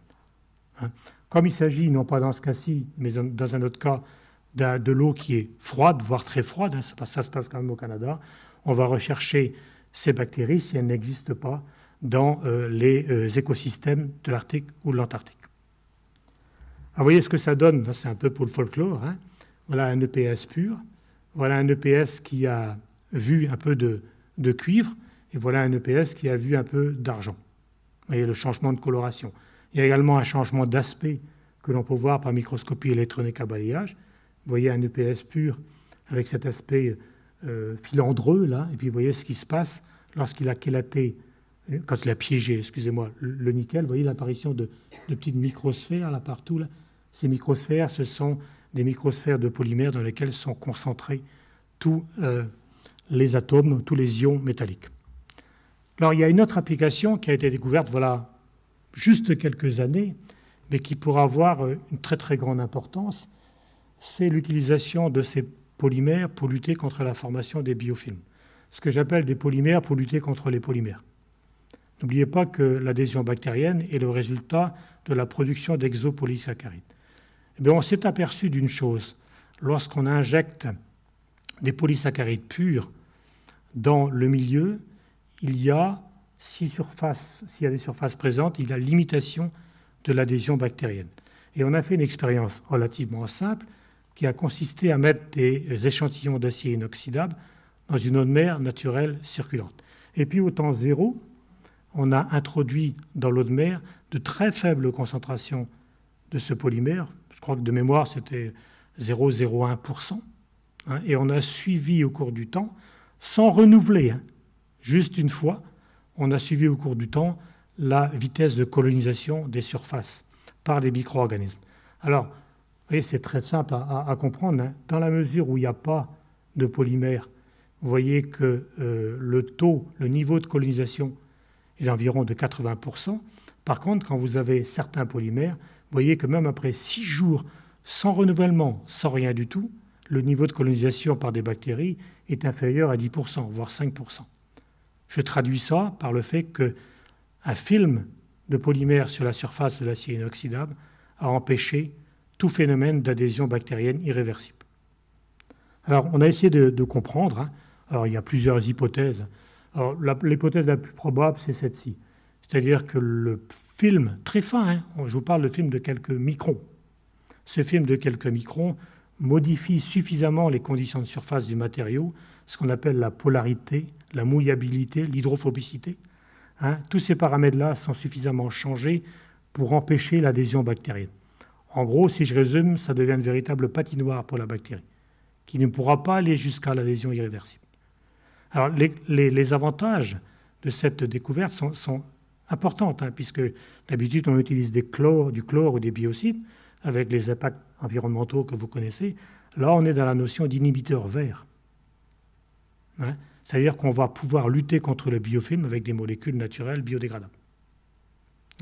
Hein. Comme il s'agit, non pas dans ce cas-ci, mais dans un autre cas, de l'eau qui est froide, voire très froide, hein, ça, se passe quand même au Canada, on va rechercher ces bactéries si elles n'existent pas dans euh, les euh, écosystèmes de l'Arctique ou de l'Antarctique. vous voyez ce que ça donne, c'est un peu pour le folklore. Hein. Voilà un EPS pur, voilà un EPS qui a vu un peu de, de cuivre, et voilà un EPS qui a vu un peu d'argent. Vous voyez le changement de coloration. Il y a également un changement d'aspect que l'on peut voir par microscopie électronique à balayage. Vous voyez un EPS pur avec cet aspect euh, filandreux là, et puis vous voyez ce qui se passe lorsqu'il a chélaté, quand il a piégé, excusez-moi, le nickel. Vous voyez l'apparition de, petites microsphères là partout. Ces microsphères, ce sont des microsphères de polymères dans lesquelles sont concentrés tous euh, les atomes, tous les ions métalliques. Alors il y a une autre application qui a été découverte, voilà, juste quelques années, mais qui pourra avoir euh, une très très grande importance, c'est l'utilisation de ces polymères pour lutter contre la formation des biofilms. Ce que j'appelle des polymères pour lutter contre les polymères. N'oubliez pas que l'adhésion bactérienne est le résultat de la production d'exopolysaccharides. Eh on s'est aperçu d'une chose. Lorsqu'on injecte des polysaccharides purs dans le milieu, il y a, s'il y a des surfaces présentes, il y a limitation de l'adhésion bactérienne. Et on a fait une expérience relativement simple qui a consisté à mettre des échantillons d'acier inoxydable dans une eau de mer naturelle circulante. Et puis au temps zéro, on a introduit dans l'eau de mer de très faibles concentrations de ce polymère. De mémoire, c'était 0,01%. Hein, et on a suivi au cours du temps, sans renouveler, hein, juste une fois, on a suivi au cours du temps la vitesse de colonisation des surfaces par les micro-organismes. Alors, vous voyez, c'est très simple à, comprendre. Hein. Dans la mesure où il n'y a pas de polymère, vous voyez que euh, le taux, le niveau de colonisation est d'environ de 80%. Par contre, quand vous avez certains polymères, vous voyez que même après six jours sans renouvellement, sans rien du tout, le niveau de colonisation par des bactéries est inférieur à 10%, voire 5%. Je traduis ça par le fait qu'un film de polymère sur la surface de l'acier inoxydable a empêché tout phénomène d'adhésion bactérienne irréversible. Alors, on a essayé de, comprendre. Hein. Alors, il y a plusieurs hypothèses. l'hypothèse la plus probable, c'est celle-ci. C'est-à-dire que le film, très fin, hein, je vous parle de film de quelques microns, ce film de quelques microns modifie suffisamment les conditions de surface du matériau, ce qu'on appelle la polarité, la mouillabilité, l'hydrophobicité. Hein. tous ces paramètres-là sont suffisamment changés pour empêcher l'adhésion bactérienne. En gros, si je résume, ça devient une véritable patinoire pour la bactérie, qui ne pourra pas aller jusqu'à l'adhésion irréversible. Alors, les, avantages de cette découverte sont, importants, hein, puisque d'habitude, on utilise des du chlore ou des biocides, avec les impacts environnementaux que vous connaissez. Là, on est dans la notion d'inhibiteur vert. Hein? C'est-à-dire qu'on va pouvoir lutter contre le biofilm avec des molécules naturelles biodégradables.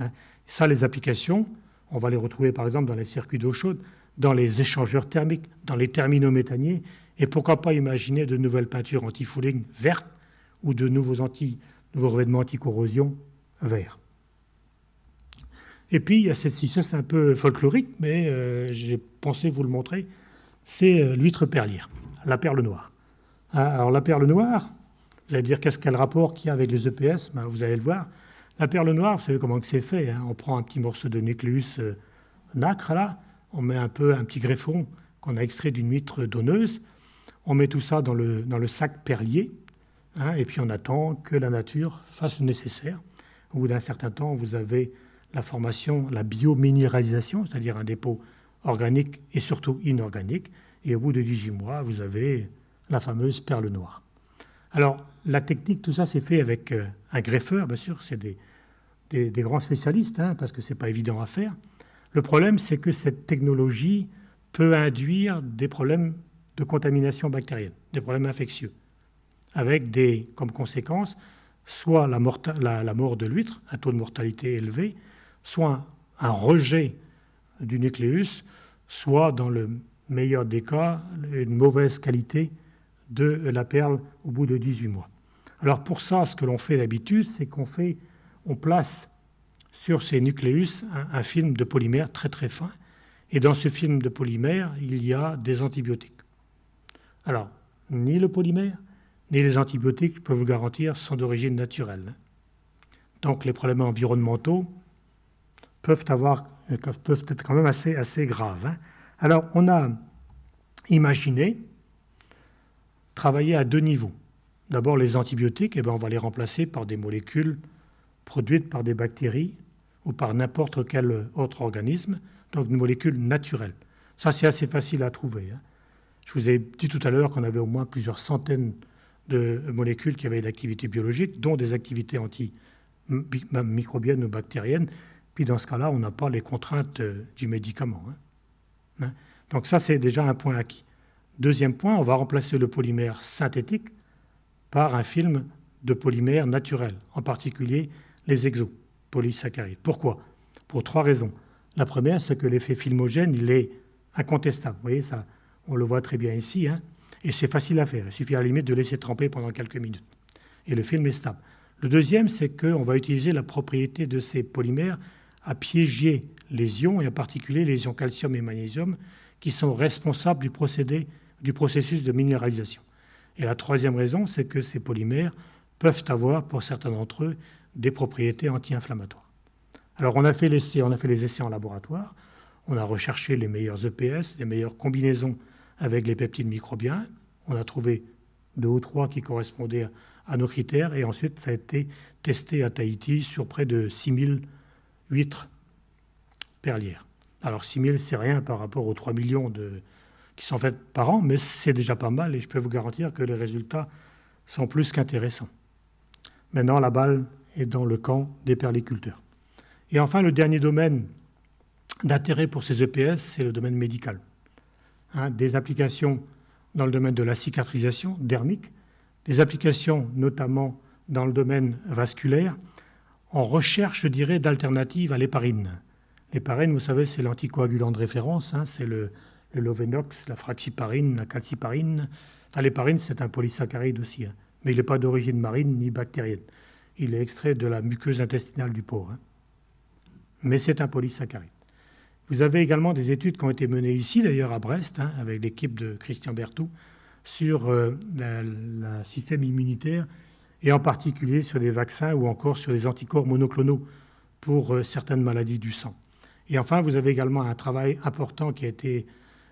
Hein? Ça, les applications, on va les retrouver par exemple dans les circuits d'eau chaude, dans les échangeurs thermiques, dans les terminaux méthaniers, et pourquoi pas imaginer de nouvelles peintures anti-fouling vertes ou de nouveaux, anti, nouveaux revêtements anti-corrosion verts. Et puis, il y a cette-ci, ça c'est un peu folklorique, mais euh, j'ai pensé vous le montrer, c'est euh, l'huître perlière, la perle noire. Ah, alors la perle noire, vous allez dire qu'est-ce quel rapport qu'il y a avec les EPS ben, Vous allez le voir. La perle noire, vous savez comment c'est fait. Hein? On prend un petit morceau de nucléus euh, nacre, là, on met un peu un petit greffon qu'on a extrait d'une huître donneuse. On met tout ça dans le, dans le sac perlier hein, et puis on attend que la nature fasse le nécessaire. Au bout d'un certain temps, vous avez la formation, la biominéralisation, c'est-à-dire un dépôt organique et surtout inorganique. Et au bout de 18 mois, vous avez la fameuse perle noire. Alors, la technique, tout ça, c'est fait avec euh, un greffeur, bien sûr, c'est des, grands spécialistes, hein, parce que ce n'est pas évident à faire. Le problème, c'est que cette technologie peut induire des problèmes de contamination bactérienne, des problèmes infectieux, avec des, comme conséquence soit la, mort de l'huître, un taux de mortalité élevé, soit un rejet du nucléus, soit, dans le meilleur des cas, une mauvaise qualité de la perle au bout de 18 mois. Alors pour ça, ce que l'on fait d'habitude, c'est qu'on fait, on place sur ces nucléus un, film de polymère très très fin. Et dans ce film de polymère, il y a des antibiotiques. Alors, ni le polymère, ni les antibiotiques, je peux vous garantir, sont d'origine naturelle. Donc les problèmes environnementaux peuvent, être quand même assez, graves. Hein. Alors on a imaginé travailler à deux niveaux. D'abord, les antibiotiques, eh bien, on va les remplacer par des molécules produites par des bactéries ou par n'importe quel autre organisme, donc une molécule naturelle. Ça, c'est assez facile à trouver. Hein. Je vous ai dit tout à l'heure qu'on avait au moins plusieurs centaines molécules qui avaient l'activité biologique, dont des activités antimicrobiennes ou bactériennes. Puis dans ce cas-là, on n'a pas les contraintes euh, du médicament. Hein. Hein? Donc ça, c'est déjà un point acquis. Deuxième point, on va remplacer le polymère synthétique par un film de polymère naturel, en particulier les exopolysaccharides. Pourquoi? Pour trois raisons. La première, c'est que l'effet filmogène, il est incontestable. Vous voyez, ça, on le voit très bien ici, hein et c'est facile à faire. Il suffit à la limite de laisser tremper pendant quelques minutes. Et le film est stable. Le deuxième, c'est qu'on va utiliser la propriété de ces polymères à piéger les ions, et en particulier les ions calcium et magnésium, qui sont responsables du procédé du processus de minéralisation. Et la troisième raison, c'est que ces polymères peuvent avoir, pour certains d'entre eux, des propriétés anti-inflammatoires. Alors on a, fait on a fait les essais en laboratoire, on a recherché les meilleurs EPS, les meilleures combinaisons avec les peptides microbiens, on a trouvé deux ou trois qui correspondaient à nos critères, et ensuite ça a été testé à Tahiti sur près de 6000 huîtres perlières. Alors 6000, c'est rien par rapport aux 3 millions de, qui sont faites par an, mais c'est déjà pas mal et je peux vous garantir que les résultats sont plus qu'intéressants. Maintenant, la balle est dans le camp des perliculteurs. Et enfin, le dernier domaine d'intérêt pour ces EPS, c'est le domaine médical. Hein, des applications dans le domaine de la cicatrisation dermique, des applications notamment dans le domaine vasculaire, en recherche, je dirais, d'alternatives à l'héparine. L'héparine, vous savez, c'est l'anticoagulant de référence, hein, c'est le, le Lovenox, la fraxiparine, la calciparine. Enfin, l'héparine, c'est un polysaccharide aussi, hein. mais il n'est pas d'origine marine ni bactérienne. Il est extrait de la muqueuse intestinale du porc. Mais c'est un polysaccharide. Vous avez également des études qui ont été menées ici, d'ailleurs à Brest, hein, avec l'équipe de Christian Berthoud, sur euh, le système immunitaire et en particulier sur les vaccins ou encore sur les anticorps monoclonaux pour euh, certaines maladies du sang. Et enfin, vous avez également un travail important qui a été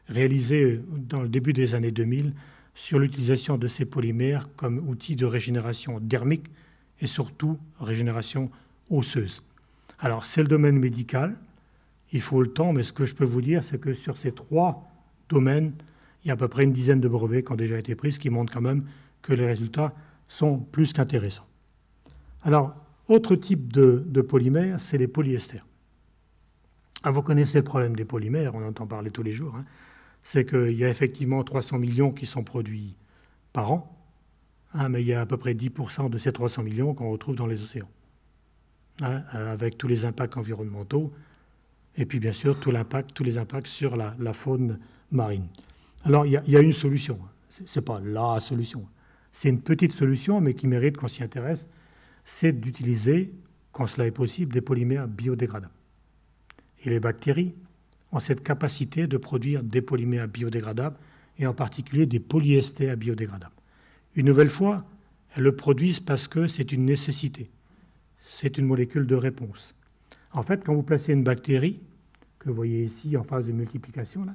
réalisé dans le début des années 2000 sur l'utilisation de ces polymères comme outil de régénération dermique et surtout régénération osseuse. Alors c'est le domaine médical, il faut le temps, mais ce que je peux vous dire, c'est que sur ces trois domaines, il y a à peu près une dizaine de brevets qui ont déjà été pris, ce qui montre quand même que les résultats sont plus qu'intéressants. Alors, autre type de, de polymères, c'est les polyesters. Ah, vous connaissez le problème des polymères, on entend parler tous les jours. Hein c'est qu'il y a effectivement 300 millions qui sont produits par an, hein, mais il y a à peu près 10% de ces 300 millions qu'on retrouve dans les océans, hein, avec tous les impacts environnementaux, et puis bien sûr tous les impacts sur la, faune marine. Alors il y, a, une solution, ce n'est pas la solution, c'est une petite solution, mais qui mérite qu'on s'y intéresse, c'est d'utiliser, quand cela est possible, des polymères biodégradables. Et les bactéries ont cette capacité de produire des polymères biodégradables et en particulier des polyesters biodégradables. Une nouvelle fois, elles le produisent parce que c'est une nécessité. C'est une molécule de réponse. En fait, quand vous placez une bactérie, que vous voyez ici en phase de multiplication, là,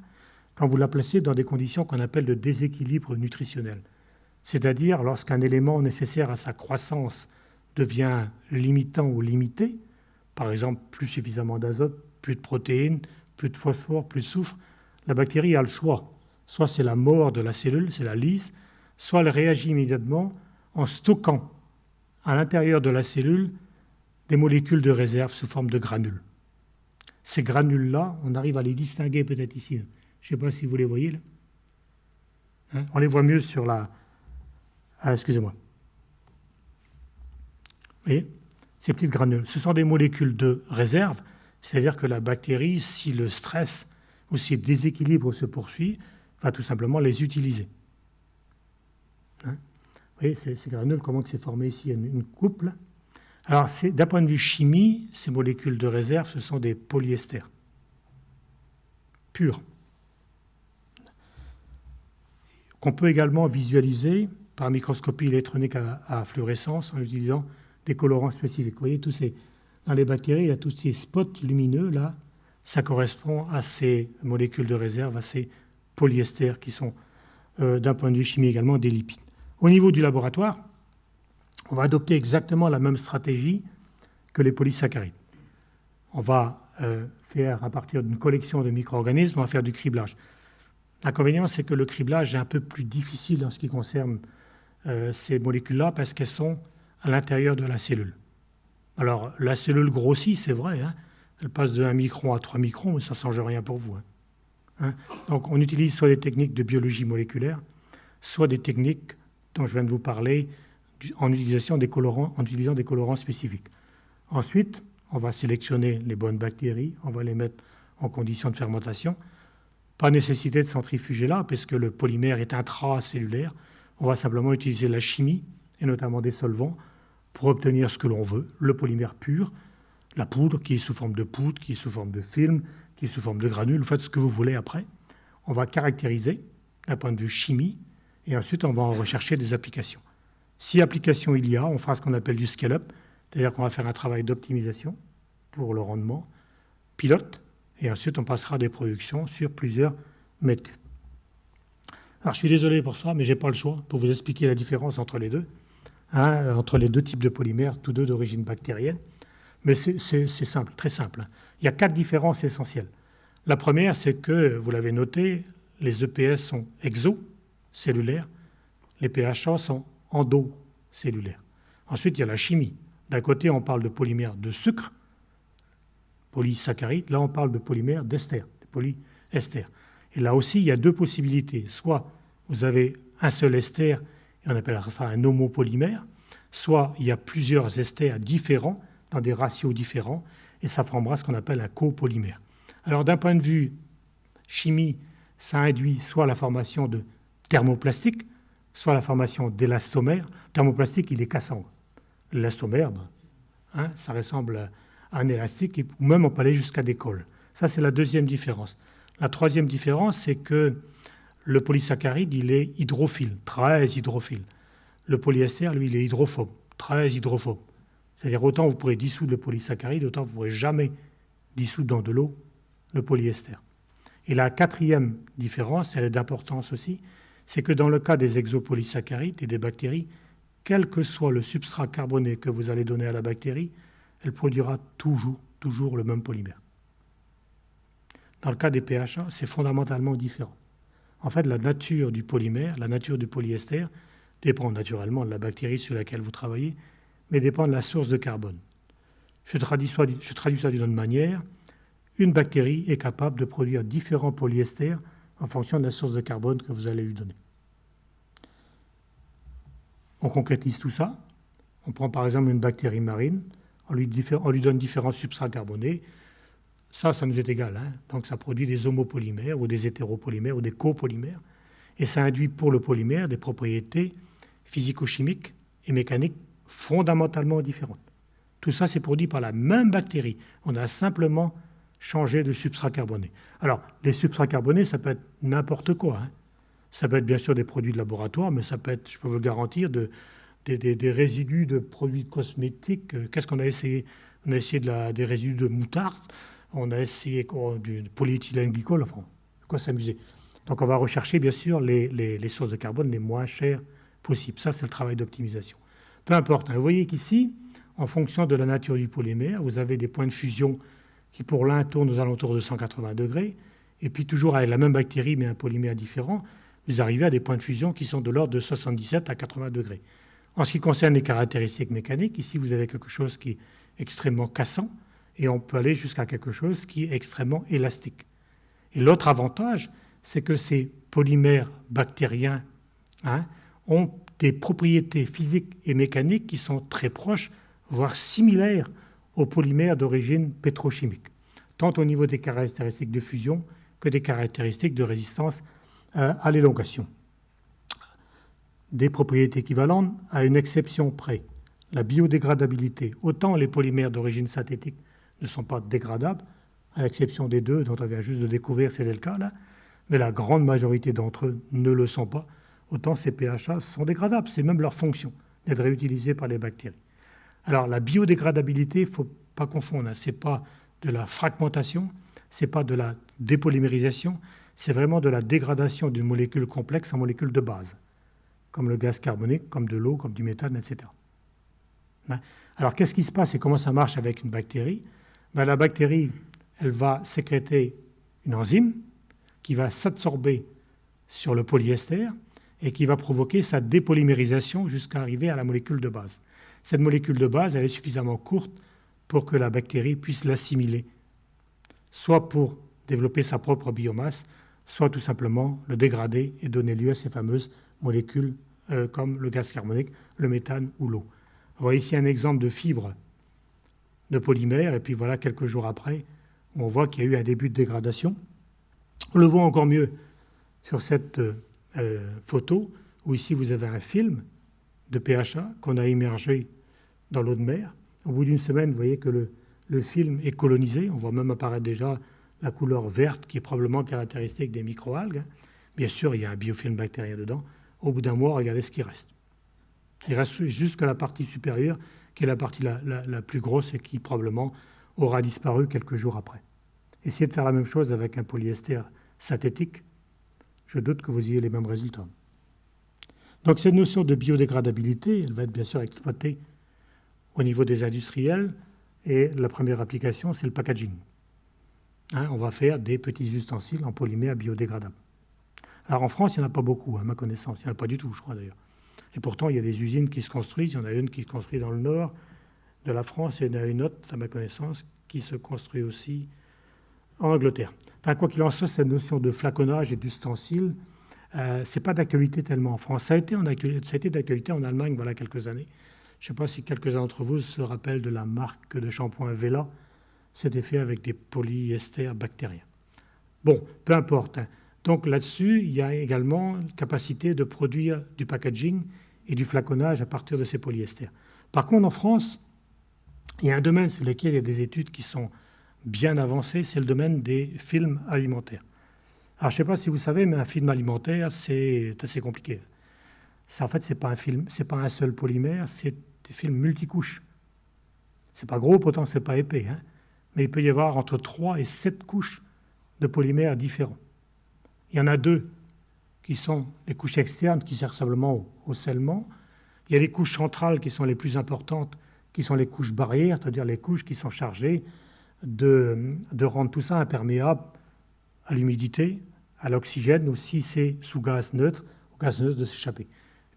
quand vous la placez dans des conditions qu'on appelle de déséquilibre nutritionnel, c'est-à-dire lorsqu'un élément nécessaire à sa croissance devient limitant ou limité, par exemple plus suffisamment d'azote, plus de protéines, plus de phosphore, plus de soufre, la bactérie a le choix. Soit c'est la mort de la cellule, c'est la lyse, soit elle réagit immédiatement en stockant à l'intérieur de la cellule des molécules de réserve sous forme de granules. Ces granules-là, on arrive à les distinguer peut-être ici. Je ne sais pas si vous les voyez là. Hein, on les voit mieux sur la. Ah, excusez-moi. Vous voyez? Ces petites granules. Ce sont des molécules de réserve, c'est-à-dire que la bactérie, si le stress ou si le déséquilibre se poursuit, va tout simplement les utiliser. Hein? Vous voyez, ces, granules, comment c'est formé ici? Une, une couple. Alors, d'un point de vue chimie, ces molécules de réserve, ce sont des polyesters purs qu'on peut également visualiser par microscopie électronique à, fluorescence en utilisant des colorants spécifiques. Vous voyez, tous ces, dans les bactéries, il y a tous ces spots lumineux là, ça correspond à ces molécules de réserve, à ces polyesters qui sont, euh, d'un point de vue chimique également, des lipides. Au niveau du laboratoire, on va adopter exactement la même stratégie que les polysaccharides. On va euh, faire, à partir d'une collection de micro-organismes, on va faire du criblage. L'inconvénient, c'est que le criblage est un peu plus difficile en ce qui concerne euh, ces molécules-là parce qu'elles sont à l'intérieur de la cellule. Alors, la cellule grossit, c'est vrai, hein. elle passe de 1 micron à 3 microns, mais ça ne change rien pour vous. Hein. Hein? Donc, on utilise soit des techniques de biologie moléculaire, soit des techniques dont je viens de vous parler en, des colorants, en utilisant des colorants spécifiques. Ensuite, on va sélectionner les bonnes bactéries, on va les mettre en conditions de fermentation. Pas nécessité de centrifuger là, puisque le polymère est intracellulaire. On va simplement utiliser la chimie, et notamment des solvants, pour obtenir ce que l'on veut, le polymère pur, la poudre qui est sous forme de poudre, qui est sous forme de film, qui est sous forme de granules, faites ce que vous voulez après. On va caractériser d'un point de vue chimie, et ensuite on va en rechercher des applications. Si application il y a, on fera ce qu'on appelle du scale-up, c'est-à-dire qu'on va faire un travail d'optimisation pour le rendement, pilote, et ensuite on passera des productions sur plusieurs mètres cubes. Alors je suis désolé pour ça, mais je n'ai pas le choix pour vous expliquer la différence entre les deux, hein, entre les deux types de polymères, tous deux d'origine bactérienne. Mais c'est simple, très simple. Il y a quatre différences essentielles. La première, c'est que, vous l'avez noté, les EPS sont exocellulaires, les PHA sont endocellulaires. Ensuite, il y a la chimie. D'un côté, on parle de polymères de sucre, polysaccharides. Là, on parle de polymères d'ester, de polyesters. Et là aussi, il y a deux possibilités. Soit vous avez un seul ester, et on appellera ça un homopolymère, soit il y a plusieurs esters différents, dans des ratios différents, et ça formera ce qu'on appelle un copolymère. Alors d'un point de vue chimie, ça induit soit la formation de thermoplastique, soit la formation d'élastomère. Thermoplastique, il est cassant. L'élastomère, ben, hein, ça ressemble un élastique, ou même on peut aller jusqu'à des cols. Ça, c'est la deuxième différence. La troisième différence, c'est que le polysaccharide, il est hydrophile, très hydrophile. Le polyester, lui, il est hydrophobe, très hydrophobe. C'est-à-dire autant vous pourrez dissoudre le polysaccharide, autant vous ne pourrez jamais dissoudre dans de l'eau le polyester. Et la quatrième différence, elle est d'importance aussi, c'est que dans le cas des exopolysaccharides et des bactéries, quel que soit le substrat carboné que vous allez donner à la bactérie, elle produira toujours, toujours le même polymère. Dans le cas des PHA, c'est fondamentalement différent. En fait, la nature du polymère, la nature du polyester, dépend naturellement de la bactérie sur laquelle vous travaillez, mais dépend de la source de carbone. Je traduis, ça d'une autre manière. Une bactérie est capable de produire différents polyesters en fonction de la source de carbone que vous allez lui donner. On concrétise tout ça. On prend par exemple une bactérie marine on lui, donne différents substrats carbonés. Ça, ça nous est égal. Hein. Donc ça produit des homopolymères ou des hétéropolymères ou des copolymères. Et ça induit pour le polymère des propriétés physico-chimiques et mécaniques fondamentalement différentes. Tout ça, c'est produit par la même bactérie. On a simplement changé de substrat carboné. Alors, les substrats carbonés, ça peut être n'importe quoi. Hein. Ça peut être bien sûr des produits de laboratoire, mais ça peut être, je peux vous le garantir, de, des, résidus de produits cosmétiques. Qu'est-ce qu'on a essayé? On a essayé de des résidus de moutarde, on a essayé du polyéthylène glycol, enfin, quoi s'amuser. Donc on va rechercher bien sûr les, sources de carbone les moins chères possibles. Ça, c'est le travail d'optimisation. Peu importe. Hein. Vous voyez qu'ici, en fonction de la nature du polymère, vous avez des points de fusion qui pour l'un tournent aux alentours de 180 degrés, et puis toujours avec la même bactérie mais un polymère différent, vous arrivez à des points de fusion qui sont de l'ordre de 77 à 80 degrés. En ce qui concerne les caractéristiques mécaniques, ici vous avez quelque chose qui est extrêmement cassant, et on peut aller jusqu'à quelque chose qui est extrêmement élastique. Et l'autre avantage, c'est que ces polymères bactériens hein, ont des propriétés physiques et mécaniques qui sont très proches, voire similaires aux polymères d'origine pétrochimique, tant au niveau des caractéristiques de fusion que des caractéristiques de résistance euh, à l'élongation. Des propriétés équivalentes à une exception près, la biodégradabilité. Autant les polymères d'origine synthétique ne sont pas dégradables, à l'exception des deux dont on vient juste de découvrir, c'est le cas là, mais la grande majorité d'entre eux ne le sont pas. Autant ces PHA sont dégradables, c'est même leur fonction d'être réutilisés par les bactéries. Alors la biodégradabilité, il ne faut pas confondre, hein. ce n'est pas de la fragmentation, ce n'est pas de la dépolymérisation, c'est vraiment de la dégradation d'une molécule complexe en molécule de base, comme le gaz carbonique, comme de l'eau, comme du méthane, etc. Hein. Alors qu'est-ce qui se passe et comment ça marche avec une bactérie? Ben, La bactérie, elle va sécréter une enzyme qui va s'absorber sur le polyester et qui va provoquer sa dépolymérisation jusqu'à arriver à la molécule de base. Cette molécule de base, elle est suffisamment courte pour que la bactérie puisse l'assimiler, soit pour développer sa propre biomasse, soit tout simplement le dégrader et donner lieu à ces fameuses molécules euh, comme le gaz carbonique, le méthane ou l'eau. Voyez ici un exemple de fibre de polymère, et puis voilà, quelques jours après, on voit qu'il y a eu un début de dégradation. On le voit encore mieux sur cette euh, photo, où ici vous avez un film de PHA qu'on a immergé dans l'eau de mer. Au bout d'une semaine, vous voyez que le, film est colonisé. On voit même apparaître déjà la couleur verte qui est probablement caractéristique des microalgues. Bien sûr, il y a un biofilm bactérien dedans. Au bout d'un mois, regardez ce qui reste. Il reste juste que la partie supérieure, qui est la partie la, la plus grosse et qui probablement aura disparu quelques jours après. Essayez de faire la même chose avec un polyester synthétique. Je doute que vous ayez les mêmes résultats. Donc cette notion de biodégradabilité, elle va être bien sûr exploitée au niveau des industriels. Et la première application, c'est le packaging. Hein, on va faire des petits ustensiles en polymère biodégradable. Alors en France, il n'y en a pas beaucoup, à ma connaissance. Il n'y en a pas du tout, je crois d'ailleurs. Et pourtant, il y a des usines qui se construisent. Il y en a une qui se construit dans le nord de la France et il y en a une autre, à ma connaissance, qui se construit aussi en Angleterre. Enfin, quoi qu'il en soit, cette notion de flaconnage et d'ustensile, euh, ce n'est pas d'actualité tellement en France. Ça a été, d'actualité en Allemagne voilà quelques années. Je ne sais pas si quelques-uns d'entre vous se rappellent de la marque de shampoing Vela. C'était fait avec des polyesters bactériens. Bon, peu importe. Hein. Donc là-dessus, il y a également capacité de produire du packaging et du flaconnage à partir de ces polyesters. Par contre, en France, il y a un domaine sur lequel il y a des études qui sont bien avancées, c'est le domaine des films alimentaires. Alors, je ne sais pas si vous savez, mais un film alimentaire, c'est assez compliqué. en fait, ce n'est pas un pas un seul polymère, c'est des films multicouches. C'est pas gros, pourtant c'est pas épais, hein. mais il peut y avoir entre 3 et 7 couches de polymères différents. Il y en a deux qui sont les couches externes qui servent simplement au, scellement. Il y a les couches centrales qui sont les plus importantes, qui sont les couches barrières, c'est-à-dire les couches qui sont chargées de rendre tout ça imperméable à l'humidité, à l'oxygène, ou si c'est sous gaz neutre, au gaz neutre de s'échapper.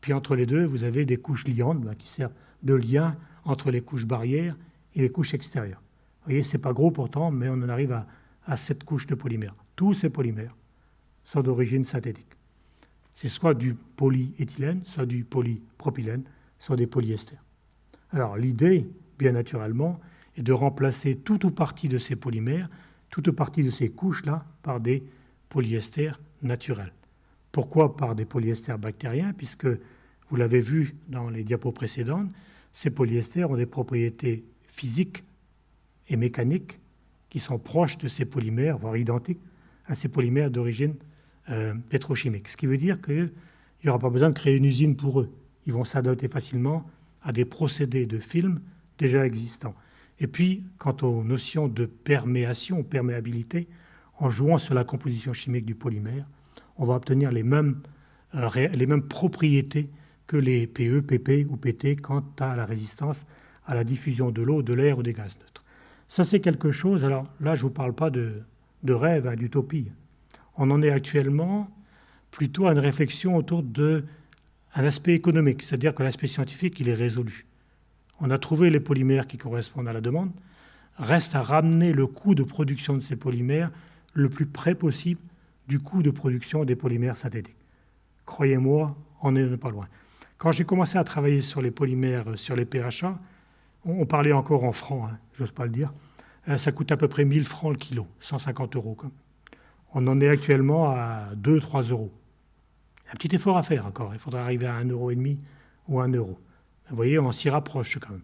Puis entre les deux, vous avez des couches liantes ben, qui servent de lien entre les couches barrières et les couches extérieures. Vous voyez, c'est pas gros pourtant, mais on en arrive à, à cette couche de polymères. Tous ces polymères sont d'origine synthétique. C'est soit du polyéthylène, soit du polypropylène, soit des polyesters. Alors l'idée, bien naturellement, est de remplacer toute ou partie de ces polymères toute partie de ces couches-là par des polyesters naturels. Pourquoi par des polyesters bactériens? Puisque, vous l'avez vu dans les diapos précédentes, ces polyesters ont des propriétés physiques et mécaniques qui sont proches de ces polymères, voire identiques à ces polymères d'origine euh, pétrochimique. Ce qui veut dire qu'il n'y aura pas besoin de créer une usine pour eux. Ils vont s'adapter facilement à des procédés de film déjà existants. Et puis, quant aux notions de perméation, perméabilité, en jouant sur la composition chimique du polymère, on va obtenir les mêmes, euh, les mêmes propriétés que les PE, PP ou PT quant à la résistance à la diffusion de l'eau, de l'air ou des gaz neutres. Ça, c'est quelque chose, alors là, je ne vous parle pas de, de rêve, hein, d'utopie. On en est actuellement plutôt à une réflexion autour d'un aspect économique, c'est-à-dire que l'aspect scientifique, il est résolu. On a trouvé les polymères qui correspondent à la demande. Reste à ramener le coût de production de ces polymères le plus près possible du coût de production des polymères synthétiques. Croyez-moi, on n'est pas loin. Quand j'ai commencé à travailler sur les polymères, sur les PHA, on parlait encore en francs, hein, j'ose pas le dire, euh, ça coûte à peu près 1000 francs le kilo, 150 euros. On en est actuellement à 2-3 euros. Un petit effort à faire encore, il faudrait arriver à 1,5 euro ou 1 euro. Vous voyez, on s'y rapproche quand même.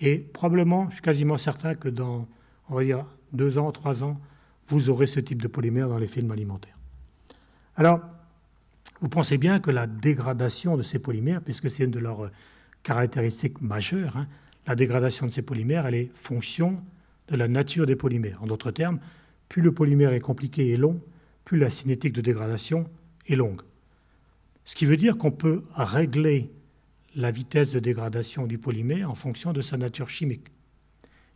Et probablement, je suis quasiment certain que dans, on va dire, 2 ans, 3 ans, vous aurez ce type de polymère dans les films alimentaires. Alors, vous pensez bien que la dégradation de ces polymères, puisque c'est une de leurs caractéristiques majeures, hein, la dégradation de ces polymères, elle est fonction de la nature des polymères. En d'autres termes, plus le polymère est compliqué et long, plus la cinétique de dégradation est longue. Ce qui veut dire qu'on peut régler la vitesse de dégradation du polymère en fonction de sa nature chimique.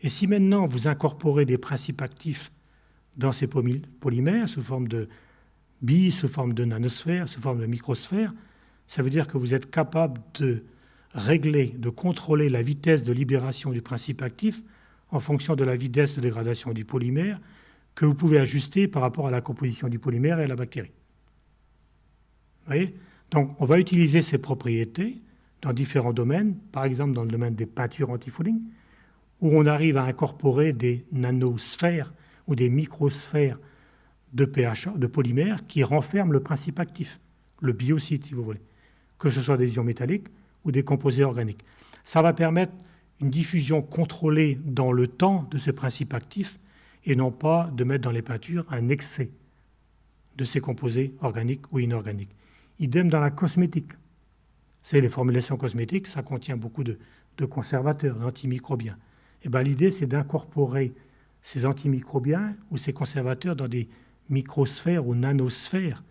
Et si maintenant vous incorporez des principes actifs dans ces polymères sous forme de billes, sous forme de nanosphères, sous forme de microsphères, ça veut dire que vous êtes capable de régler, de contrôler la vitesse de libération du principe actif en fonction de la vitesse de dégradation du polymère que vous pouvez ajuster par rapport à la composition du polymère et à la bactérie. Vous voyez? Donc on va utiliser ces propriétés dans différents domaines, par exemple dans le domaine des peintures anti-fouling, où on arrive à incorporer des nanosphères ou des microsphères de pH, de polymères qui renferment le principe actif, le biocide si vous voulez, que ce soit des ions métalliques ou des composés organiques. Ça va permettre une diffusion contrôlée dans le temps de ce principe actif et non pas de mettre dans les peintures un excès de ces composés organiques ou inorganiques. Idem dans la cosmétique. C'est les formulations cosmétiques, ça contient beaucoup de, conservateurs, d'antimicrobiens. Et eh ben, l'idée, c'est d'incorporer ces antimicrobiens ou ces conservateurs dans des microsphères ou nanosphères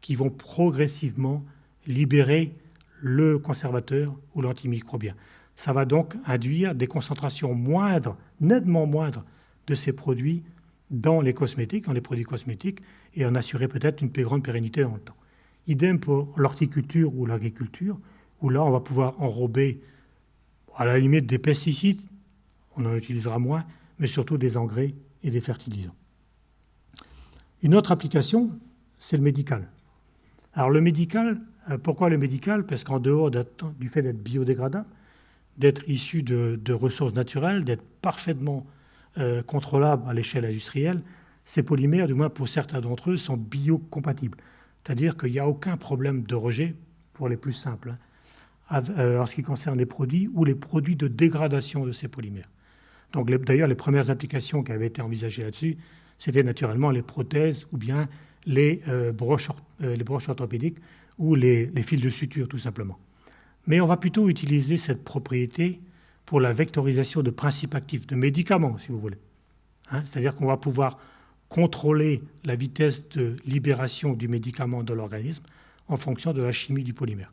qui vont progressivement libérer le conservateur ou l'antimicrobien. Ça va donc induire des concentrations moindres, nettement moindres, de ces produits dans les cosmétiques, dans les produits cosmétiques, et en assurer peut-être une plus grande pérennité dans le temps. Idem pour l'horticulture ou l'agriculture, où là, on va pouvoir enrober, à la limite, des pesticides, on en utilisera moins, mais surtout des engrais et des fertilisants. Une autre application, c'est le médical. Alors le médical, euh, pourquoi le médical? Parce qu'en dehors du fait d'être biodégradable, d'être issu de, ressources naturelles, d'être parfaitement euh, contrôlable à l'échelle industrielle, ces polymères, du moins pour certains d'entre eux, sont biocompatibles. C'est-à-dire qu'il n'y a aucun problème de rejet, pour les plus simples, hein, en ce qui concerne les produits ou les produits de dégradation de ces polymères. Donc d'ailleurs, les premières applications qui avaient été envisagées là-dessus, c'était naturellement les prothèses ou bien les, euh, broches, les broches orthopédiques ou les, les fils de suture, tout simplement. Mais on va plutôt utiliser cette propriété pour la vectorisation de principes actifs, de médicaments, si vous voulez. Hein, c'est-à-dire qu'on va pouvoir contrôler la vitesse de libération du médicament dans l'organisme en fonction de la chimie du polymère.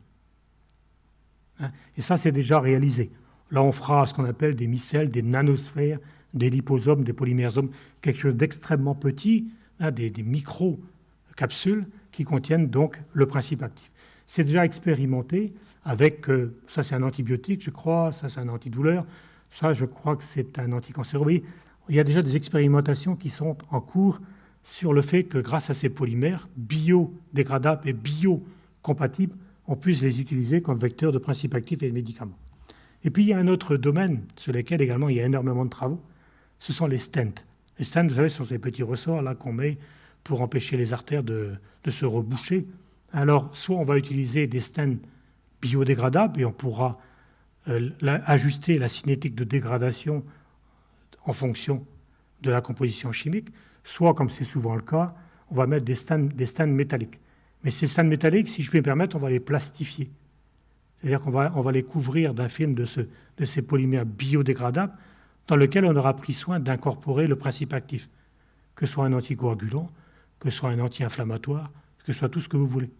Hein, et ça, c'est déjà réalisé. Là, on fera ce qu'on appelle des micelles, des nanosphères, des liposomes, des polymersomes, quelque chose d'extrêmement petit, hein, des, des micro-capsules qui contiennent donc le principe actif. C'est déjà expérimenté avec, euh, ça c'est un antibiotique, je crois, ça c'est un antidouleur, ça je crois que c'est un anticancéreux. il y a déjà des expérimentations qui sont en cours sur le fait que grâce à ces polymères biodégradables et biocompatibles, on puisse les utiliser comme vecteurs de principes actifs et de médicaments. Et puis il y a un autre domaine sur lequel également il y a énormément de travaux, ce sont les stents. Les stents, vous savez, ce sont ces petits ressorts là qu'on met pour empêcher les artères de, se reboucher. Alors, soit on va utiliser des stents biodégradable et on pourra euh, ajuster la cinétique de dégradation en fonction de la composition chimique, soit, comme c'est souvent le cas, on va mettre des des métalliques. Mais ces stands métalliques, si je puis me permettre, on va les plastifier. C'est-à-dire qu'on va, on va les couvrir d'un film de, ce, de ces polymères biodégradables dans lequel on aura pris soin d'incorporer le principe actif, que ce soit un anticoagulant, que ce soit un anti-inflammatoire, que ce soit tout ce que vous voulez.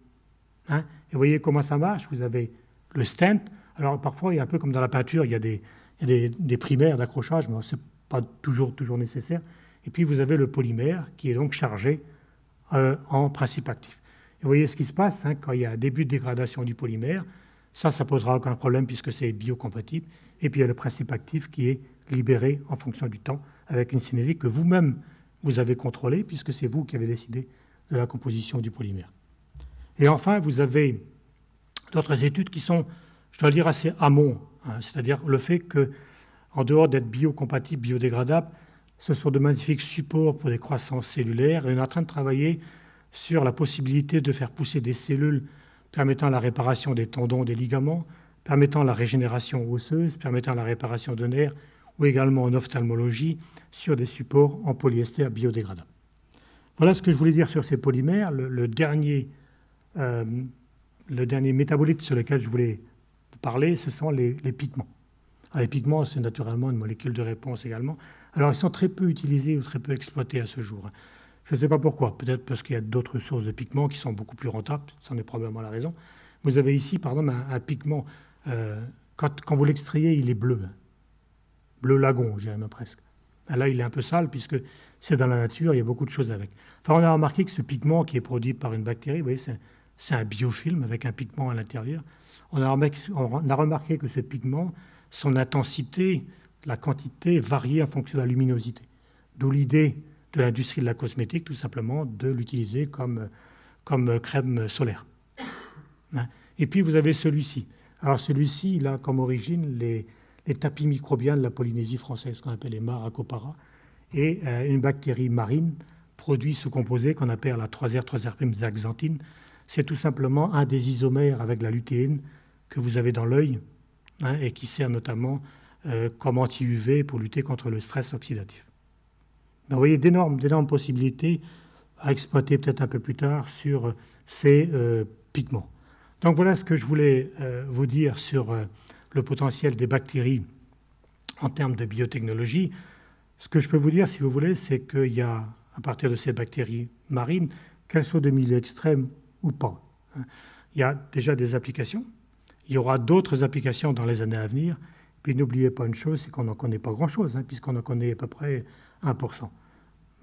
Hein? et vous voyez comment ça marche Vous avez le stent. Alors parfois, il y a un peu comme dans la peinture, il y a des, des, primaires d'accrochage, mais ce n'est pas toujours, toujours nécessaire. Et puis vous avez le polymère qui est donc chargé euh, en principe actif. Vous voyez ce qui se passe hein, quand il y a un début de dégradation du polymère. Ça, ça posera aucun problème puisque c'est biocompatible. Et puis il y a le principe actif qui est libéré en fonction du temps avec une cinétique que vous-même vous avez contrôlée puisque c'est vous qui avez décidé de la composition du polymère. Et enfin, vous avez d'autres études qui sont, je dois dire, assez amont, hein, c'est-à-dire le fait que, en dehors d'être biocompatible, biodégradable, ce sont de magnifiques supports pour des croissances cellulaires et on est en train de travailler sur la possibilité de faire pousser des cellules permettant la réparation des tendons, des ligaments, permettant la régénération osseuse, permettant la réparation de nerfs ou également en ophtalmologie sur des supports en polyester biodégradable. Voilà ce que je voulais dire sur ces polymères. Le, dernier, euh, le dernier métabolite sur lequel je voulais parler, ce sont les, pigments. les pigments, c'est naturellement une molécule de réponse également. Alors, ils sont très peu utilisés ou très peu exploités à ce jour. Je ne sais pas pourquoi. Peut-être parce qu'il y a d'autres sources de pigments qui sont beaucoup plus rentables. C'en est probablement la raison. Vous avez ici, par exemple, un, pigment. Euh, quand, vous l'extrayez, il est bleu. Bleu lagon, dirais presque. Ah, là, il est un peu sale puisque c'est dans la nature, il y a beaucoup de choses avec. Enfin, on a remarqué que ce pigment qui est produit par une bactérie, vous voyez, c'est un biofilm avec un pigment à l'intérieur. On, on a remarqué que ce pigment, son intensité, la quantité variait en fonction de la luminosité. D'où l'idée de l'industrie de la cosmétique, tout simplement, de l'utiliser comme, comme crème solaire. Hein. Et puis vous avez celui-ci. Alors celui-ci, il a comme origine les, les, tapis microbiens de la Polynésie française, qu'on appelle les Maracopara, et euh, une bactérie marine produit ce composé qu'on appelle la 3R, 3R' zaxanthine. C'est tout simplement un des isomères avec la lutéine que vous avez dans l'œil hein, et qui sert notamment euh, comme anti-UV pour lutter contre le stress oxydatif vous voyez d'énormes, possibilités à exploiter peut-être un peu plus tard sur ces euh, pigments. Donc voilà ce que je voulais euh, vous dire sur euh, le potentiel des bactéries en termes de biotechnologie. Ce que je peux vous dire, si vous voulez, c'est qu'il y a, à partir de ces bactéries marines, qu'elles soient de milieux extrêmes ou pas, hein, il y a déjà des applications. Il y aura d'autres applications dans les années à venir. Puis n'oubliez pas une chose, c'est qu'on n'en connaît pas grand-chose, hein, puisqu'on en connaît à peu près 1%.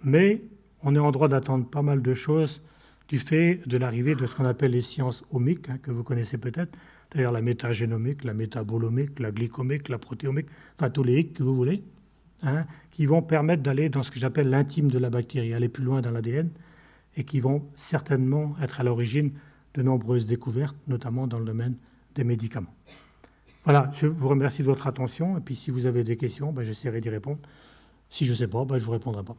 Mais on est en droit d'attendre pas mal de choses du fait de l'arrivée de ce qu'on appelle les sciences omiques, hein, que vous connaissez peut-être, d'ailleurs la métagénomique, la métabolomique, la glycomique, la protéomique, enfin tous les que vous voulez, hein, qui vont permettre d'aller dans ce que j'appelle l'intime de la bactérie, aller plus loin dans l'ADN, et qui vont certainement être à l'origine de nombreuses découvertes, notamment dans le domaine des médicaments. Voilà, je vous remercie de votre attention, et puis si vous avez des questions, ben, j'essaierai d'y répondre. Si je ne sais pas, ben, je ne vous répondrai pas.